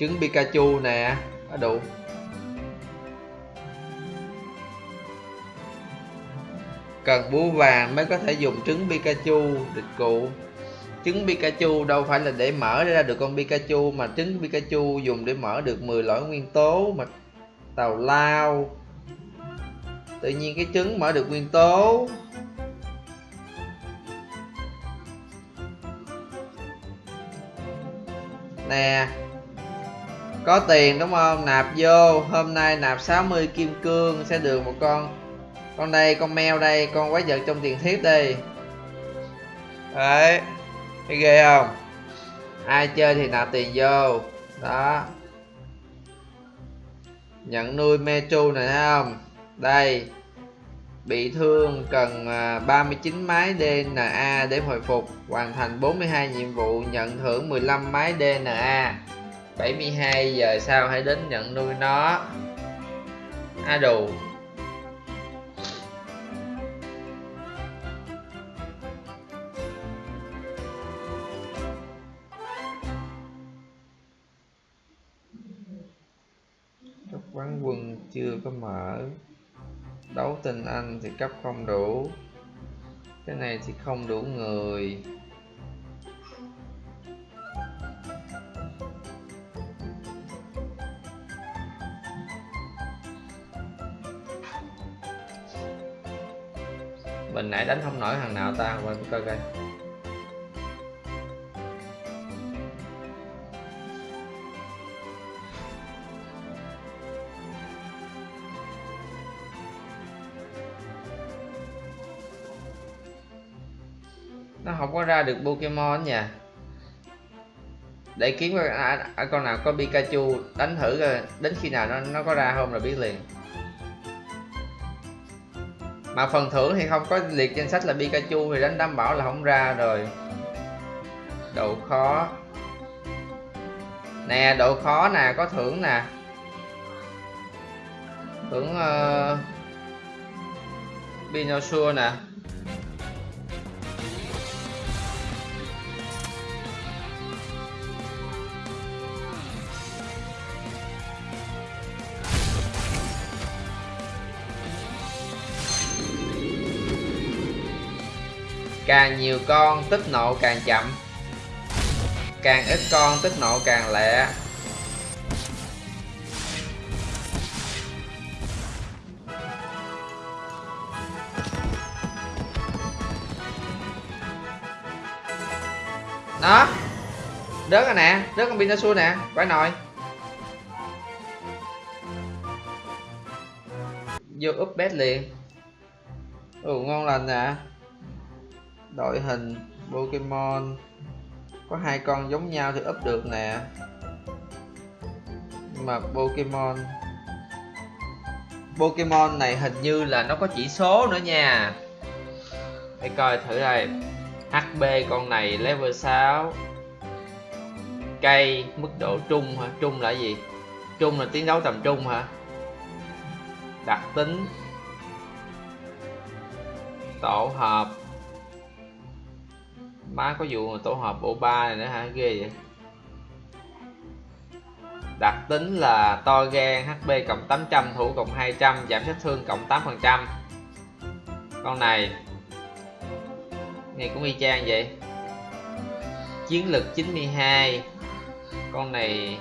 Trứng pikachu nè đủ. Cần búa vàng mới có thể dùng trứng Pikachu, địch cụ. Trứng Pikachu đâu phải là để mở ra được con Pikachu, mà trứng Pikachu dùng để mở được 10 loại nguyên tố mà tàu lao. Tự nhiên cái trứng mở được nguyên tố. Nè, có tiền đúng không? Nạp vô, hôm nay nạp 60 kim cương sẽ được một con con đây con mèo đây con quái vật trong tiền thiếp đi đấy thấy ghê không? Ai chơi thì nạp tiền vô. Đó. Nhận nuôi metro này thấy không? Đây. Bị thương cần à, 39 máy DNA để hồi phục. Hoàn thành 42 nhiệm vụ nhận thưởng 15 máy DNA 72 giờ sau hãy đến nhận nuôi nó. A à, cấp chưa có mở. Đấu tinh anh thì cấp không đủ. Cái này thì không đủ người. Mình nãy đánh không nổi thằng nào ta? Quên coi coi. Không có ra được Pokemon nha. Để kiếm coi à, à, con nào có Pikachu đánh thử coi đến khi nào nó nó có ra không là biết liền. Mà phần thưởng thì không có liệt danh sách là Pikachu thì đánh đảm bảo là không ra rồi. Độ khó. Nè độ khó nè có thưởng nè. Thưởng ờ, uh, Pinosaur nè. Càng nhiều con tích nộ càng chậm. Càng ít con tích nộ càng lẹ. Đó. Rớt rồi nè, rớt con pinasu nè phải nồi vô úp bét liền. Ồ, ngon lành nè đội hình Pokemon. Có hai con giống nhau thì up được nè. Nhưng mà Pokemon Pokemon này hình như là nó có chỉ số nữa nha. Để coi thử đây. HB con này level 6 cây mức độ trung hả? Trung là gì? Trung là tiến đấu tầm trung hả? Đặc tính tổ hợp má có vụ mà tổ hợp bộ ba này nữa hả? Ghê vậy. Đặc tính là to gan HP cộng 800 thủ cộng 200 giảm sát thương cộng 8% con này này cũng y chang vậy. Chiến lực 92 con này,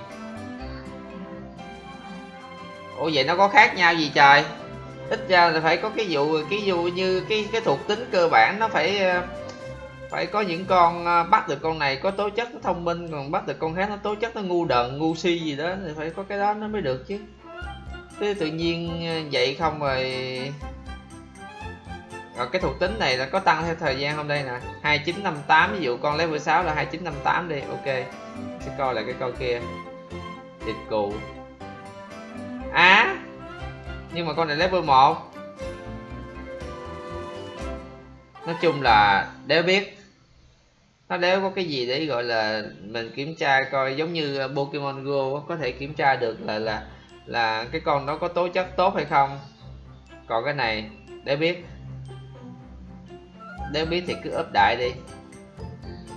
ủa vậy nó có khác nhau gì trời? Ít ra là phải có cái vụ cái vụ như cái cái thuộc tính cơ bản nó phải ờ, phải có những con à, bắt được con này có tố chất nó thông minh còn bắt được con khác nó tố chất nó ngu đần ngu si gì đó thì phải có cái đó nó mới được chứ. Thế tự nhiên à, vậy không rồi. Rồi cái thuộc tính này là có tăng theo thời gian không đây nè? 2958 ví dụ con level 6 là 2958 đi ok. Sẽ coi lại cái con kia. Thịt cụ. Á à, nhưng mà con này level 1 nói chung là đéo biết nó đéo có cái gì để gọi là mình kiểm tra coi, giống như ờ, Pokemon Go có thể kiểm tra được là là là cái con đó có tố chất tốt hay không. Còn cái này, để biết. Nếu biết thì cứ up đại đi.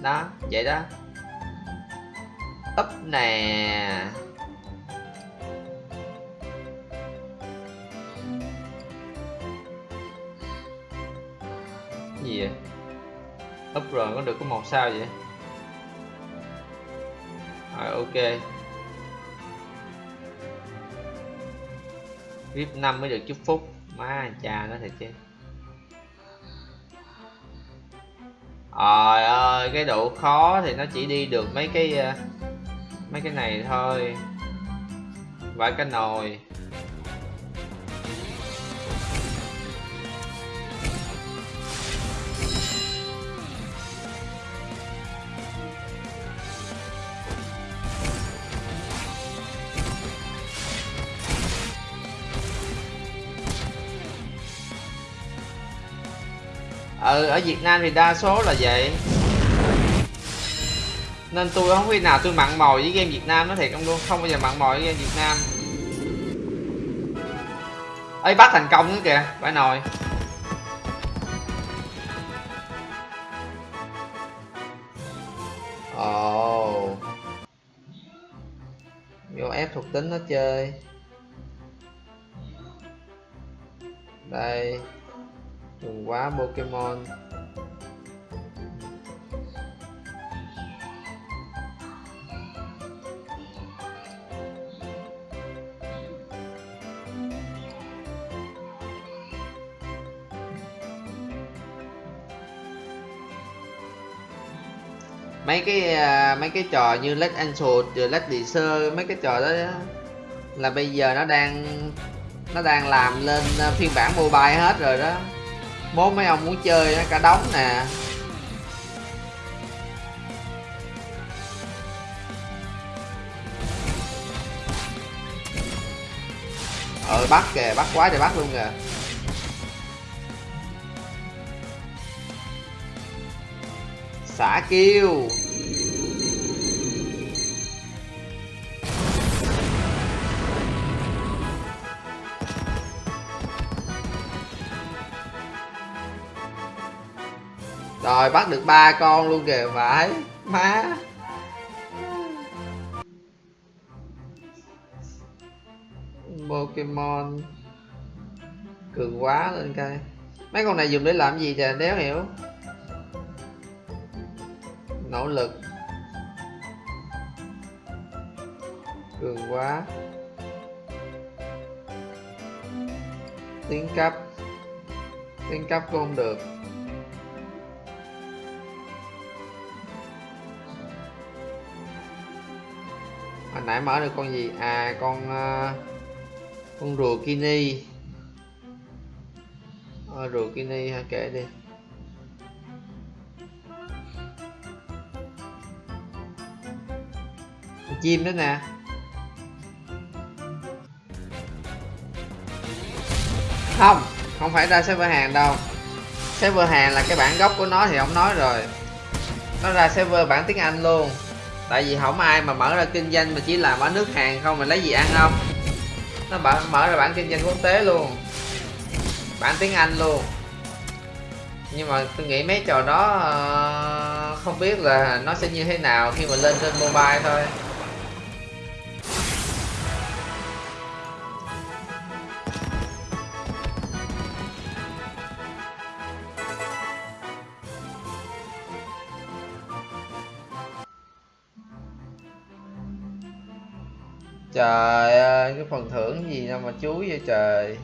Đó, vậy đó. Up nè. Gì vậy? Up rồi, có được có một sao vậy? Rồi, ok. VIP 5 mới được chúc phúc. Má, cha nó thiệt chứ. Trời ơi, cái độ khó thì nó chỉ đi được mấy cái ờ, mấy cái này thôi. Vài cái nồi. Ừ ở Việt Nam thì đa số là vậy. Nên tôi không khi nào tôi mặn mòi với game Việt Nam nó thiệt không luôn. Không bao giờ mặn mòi với game Việt Nam. Ấy bắt thành công nữa kìa phải nồi ồ. Oh. vô ép thuộc tính nó chơi. Đây đừng quá Pokemon. Mấy cái uh, mấy cái trò như Let Answer rồi Let Sơ mấy cái trò đó là bây giờ nó đang nó đang làm lên à, phiên bản mobile hết rồi đó bố mấy ông muốn chơi nó cả đống nè. Ờ bắt kìa, bắt quá trời bắt luôn kìa. Xả kêu. Rồi, bắt được ba con luôn kìa vãi má. Pokemon. Cường quá lên cây mấy con này dùng để làm gì trời đéo hiểu. Nỗ lực. Cường quá. Tiến cấp tiến cấp cũng không được. Nãy mở được con gì? À con uh, con rùa kini. À, rùa kini ha kể đi. Chim đó nè. Không không phải ra server hàng đâu. Server hàng là cái bản gốc của nó thì ông nói rồi. Nó ra server bản tiếng anh luôn tại vì không ai mà mở ra kinh doanh mà chỉ làm ở nước hàng không mà lấy gì ăn không? Nó mở, mở ra bản kinh doanh quốc tế luôn. Bản tiếng anh luôn. Nhưng mà tôi nghĩ mấy trò đó ờ, không biết là nó sẽ như thế nào khi mà lên trên mobile thôi. Trời ơi, cái phần thưởng gì đâu mà chuối vậy trời.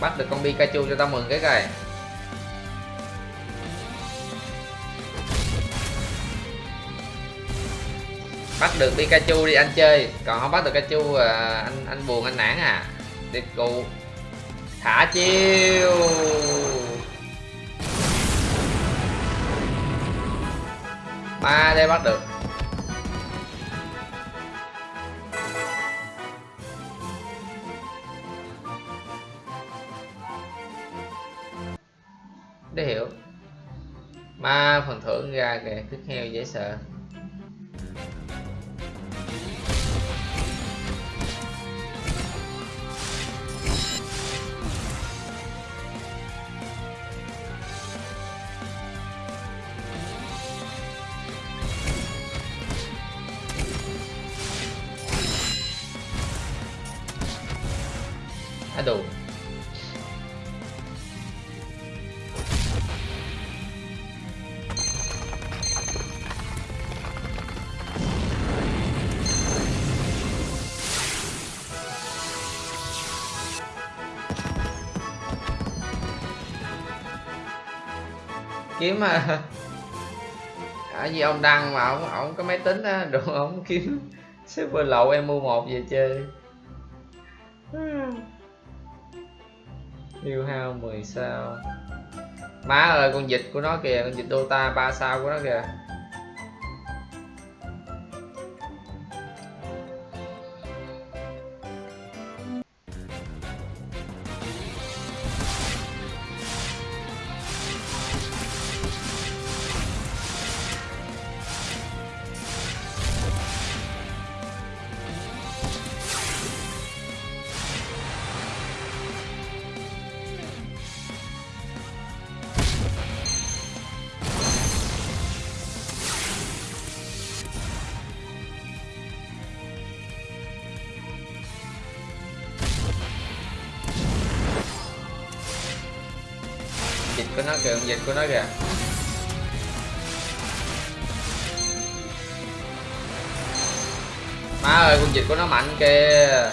Bắt được con Pikachu cho tao mừng cái coi. Bắt được Pikachu đi anh chơi. Còn không bắt được Pikachu à, anh anh buồn anh nản à. Điệp cụ thả chiêu. Ba đây bắt được. Để hiểu. Ma phần thưởng ra kìa cứt heo dễ sợ. Mà. À, gì ông đăng mà ông ông có máy tính á đồ ông kiếm server lậu em mua một về chơi. Yêu hao 10 sao. Má ơi con dịch của nó kìa Con dịch Dota 3 sao của nó kìa. Của nó kìa con dịch của nó kìa. Má ơi, con dịch của nó mạnh kìa.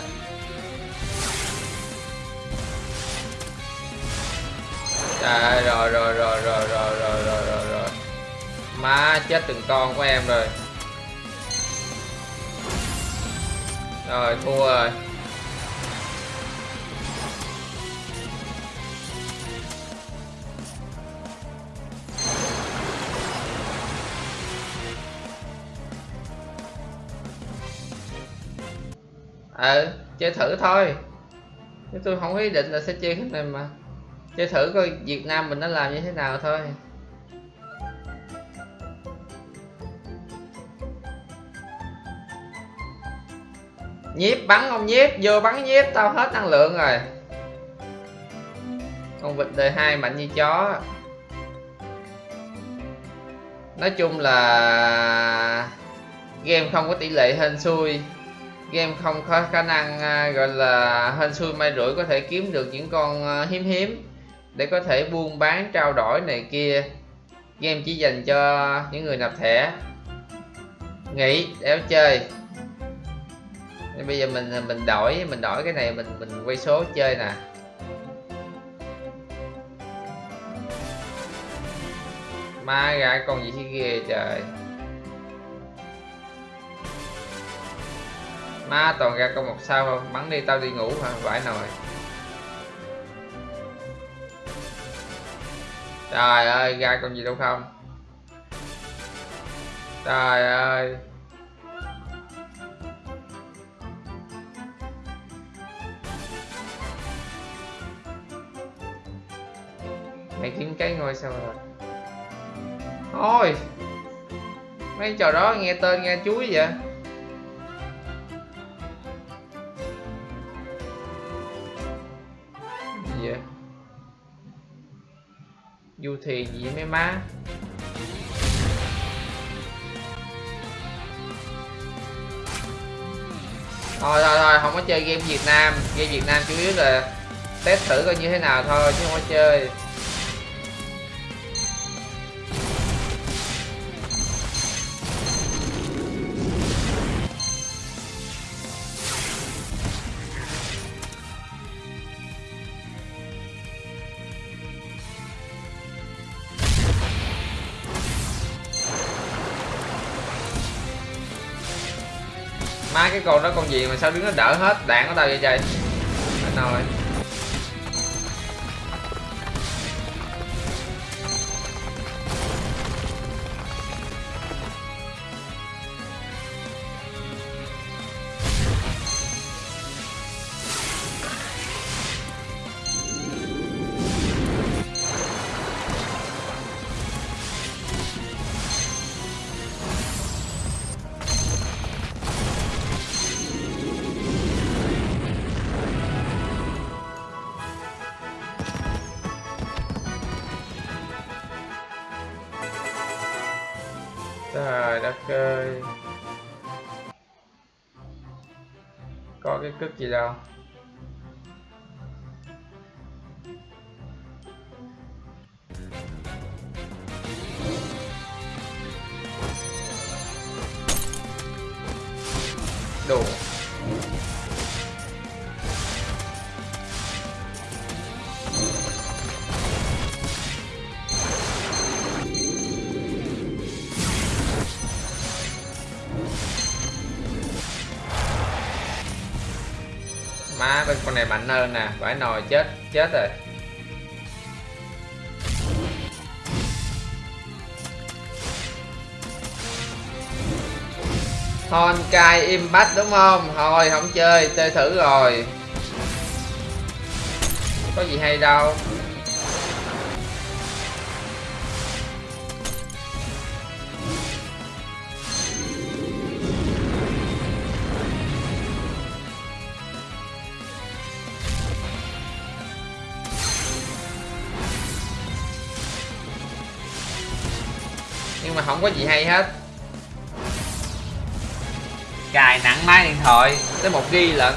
Trời, rồi rồi rồi rồi rồi rồi rồi rồi rồi. Má chết từng con của em rồi. Rồi, thua rồi. Ờ chơi thử thôi. Chứ tôi không có ý định là sẽ chơi cái này mà. Chơi thử coi Việt Nam mình nó làm như thế nào thôi. Nhiếp, bắn không nhiếp, vô bắn nhiếp, tao hết năng lượng rồi. Con vịt đời hai mạnh như chó. Nói chung là game không có tỷ lệ hên xui game không có khả năng uh, gọi là hên xui may rủi có thể kiếm được những con uh, hiếm hiếm để có thể buôn bán trao đổi này kia. Game chỉ dành cho những người nạp thẻ. Nghỉ đéo chơi. Nên bây giờ mình à, mình đổi mình đổi cái này mình mình quay số chơi nè. Ma gà con gì thế ghê trời. Má toàn ra con một sao không? Bắn đi, tao đi ngủ hả? Vãi nồi. Trời ơi, ra con gì đâu không? Trời ơi. Mày kiếm cái ngôi sao rồi. Thôi mấy trò đó nghe tên nghe chuối vậy? Gì vậy? Du thì gì vậy, mấy má? Thôi thôi thôi, không có chơi game việt nam. Game việt nam chủ yếu là test thử coi như thế nào thôi, chứ không có chơi. Cái con đó con gì mà sao đứng nó đỡ hết? Đạn của tao vậy trời? Anh rồi. cực gì đâu? Mạnh hơn nè vải nồi chết chết rồi. Honkai Impact đúng không? Thôi không chơi, chơi thử rồi. Có gì hay đâu. Không có gì hay hết. Cài nặng máy điện thoại Tới một ghi lận.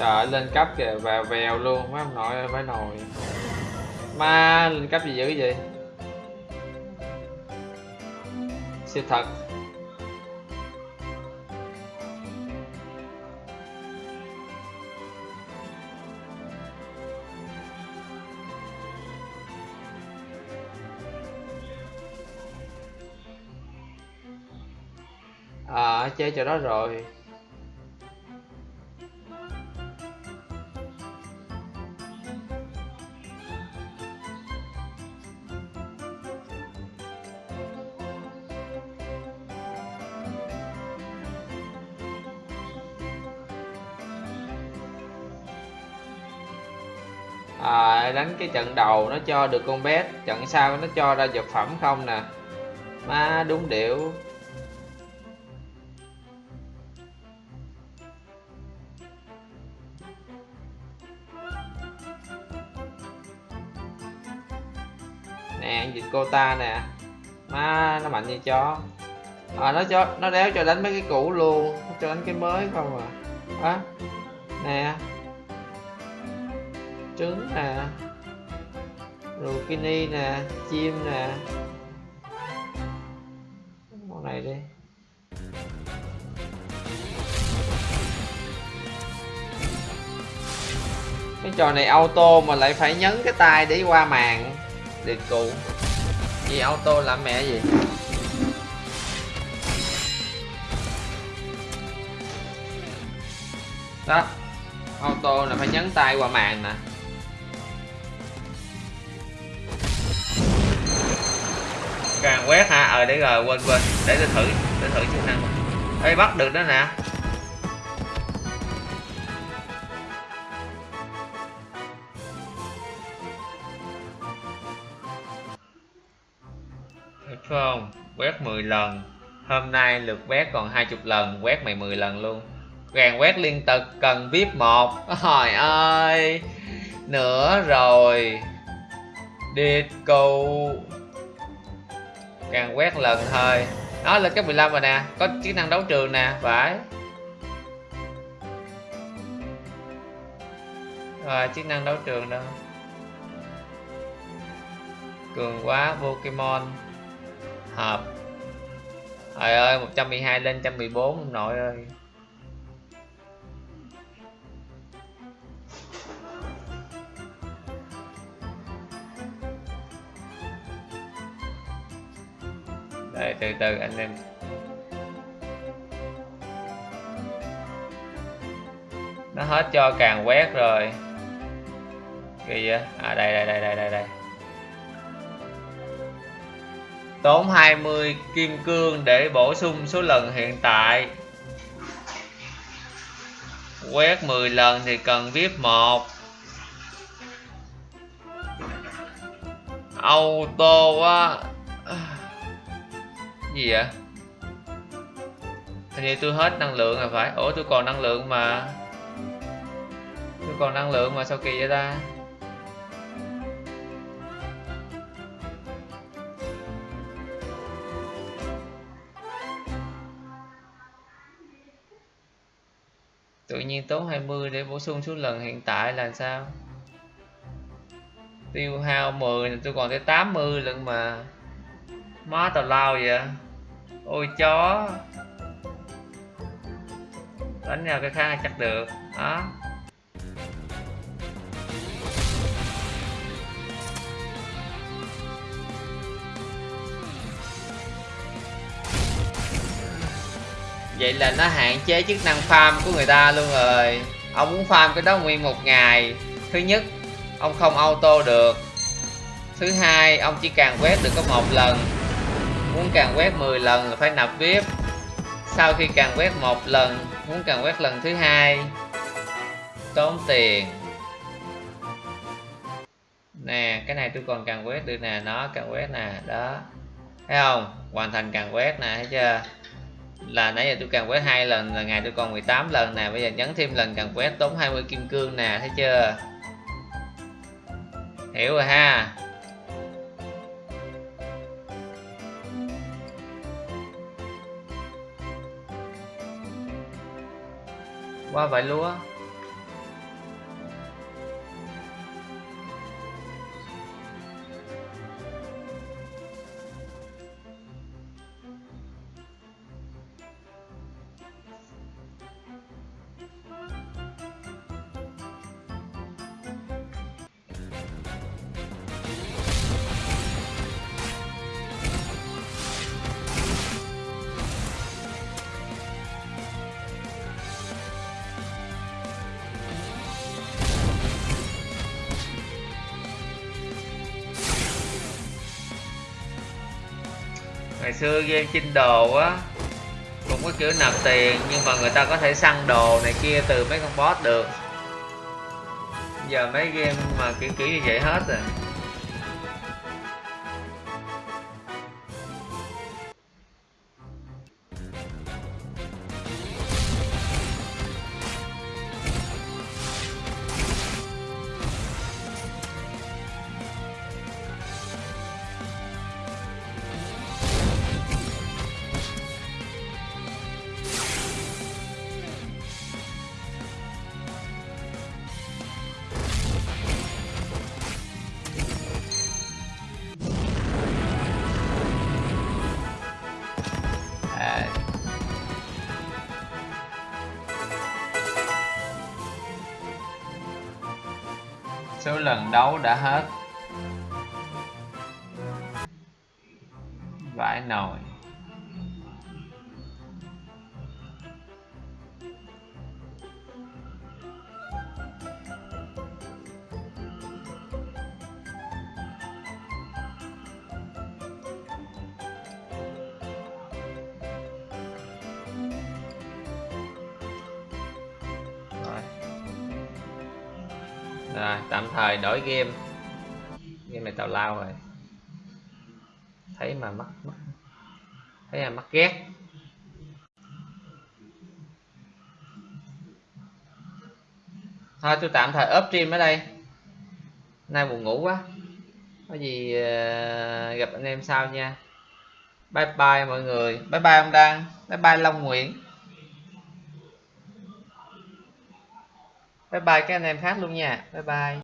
Trời lên cấp kìa vèo vèo luôn, mấy ông nội ơi nồi. Ma, lên cấp gì dữ vậy? Siêu thật. À chơi trò đó rồi. Cái trận đầu nó cho được con bé trận sau nó cho ra vật phẩm không nè. Má đúng điệu. Nè dịch cô ta nè. Má nó mạnh như chó. À, nó cho nó đéo cho đánh mấy cái cũ luôn nó cho đánh cái mới không à. Á nè. Trứng nè rukini nè, chim nè. Con này đi. Cái trò này auto mà lại phải nhấn cái tay để qua màn. Điệt cụ. Gì auto làm mẹ gì? Đó. Auto là phải nhấn tay qua màn nè. Càng quét ha. Ờ để rồi, quên quên. Để tôi thử, để thử chức năng. Ê, bắt được đó nè. Được không quét 10 lần. Hôm nay lượt quét còn 20 lần. Quét mày 10 lần luôn. Càng quét liên tục cần vip một. Trời ơi. Nữa rồi. Đi câu càng quét lần thôi. Đó, lên cấp 15 rồi nè, có chức năng đấu trường nè, phải. Rồi, chức năng đấu trường đâu cường quá, Pokemon. Hợp. Trời ơi 112 lên 114 nội ơi. Đấy, từ từ anh em. Nó hết cho càng quét rồi. Kỳ vậy à đây đây đây đây đây đây. Tốn 20 kim cương để bổ sung số lần hiện tại. Quét 10 lần thì cần vip một. Auto quá gì vậy? Hình như tôi hết năng lượng rồi phải. Ủa, tôi còn năng lượng mà. Tôi còn năng lượng mà sao kỳ vậy ta? Tự nhiên tốn 20 để bổ sung số lần hiện tại là sao? Tiêu hao 10 tôi còn tới 80 lần mà má tào lao vậy? Ôi, chó. Đánh nhau cái khác chắc được đó vậy là nó hạn chế chức năng farm của người ta luôn rồi. Ông muốn farm cái đó nguyên một ngày. Thứ nhất, ông không auto được. Thứ hai, ông chỉ càng quét được có một lần muốn càng quét 10 lần là phải nạp vip. Sau khi càng quét một lần, muốn càng quét lần thứ hai. Tốn tiền. Nè, cái này tôi còn càng quét được nè, nó càng quét nè, đó. Thấy không? Hoàn thành càng quét nè, thấy chưa? Là nãy giờ tôi càng quét hai lần, là ngày tôi còn 18 lần nè, bây giờ nhấn thêm lần càng quét tốn 20 kim cương nè, thấy chưa? Hiểu rồi ha. Qua vải lúa. Xưa game chinh đồ á, cũng có kiểu nạp tiền, nhưng mà người ta có thể săn đồ này kia từ mấy con boss được. Giờ mấy game mà kiểu kiểu như vậy hết rồi. Đấu đã hết. Game. Game này tào lao rồi. Thấy mà mắc mắc. Thấy mà mắc ghét. Thôi, tôi tạm thời ốp stream ở đây. Nay buồn ngủ quá. Có gì ờ, gặp anh em sau nha. Bye bye mọi người. Bye bye ông đăng. Bye bye long nguyễn. Bye bye các anh em khác luôn nha. Bye bye.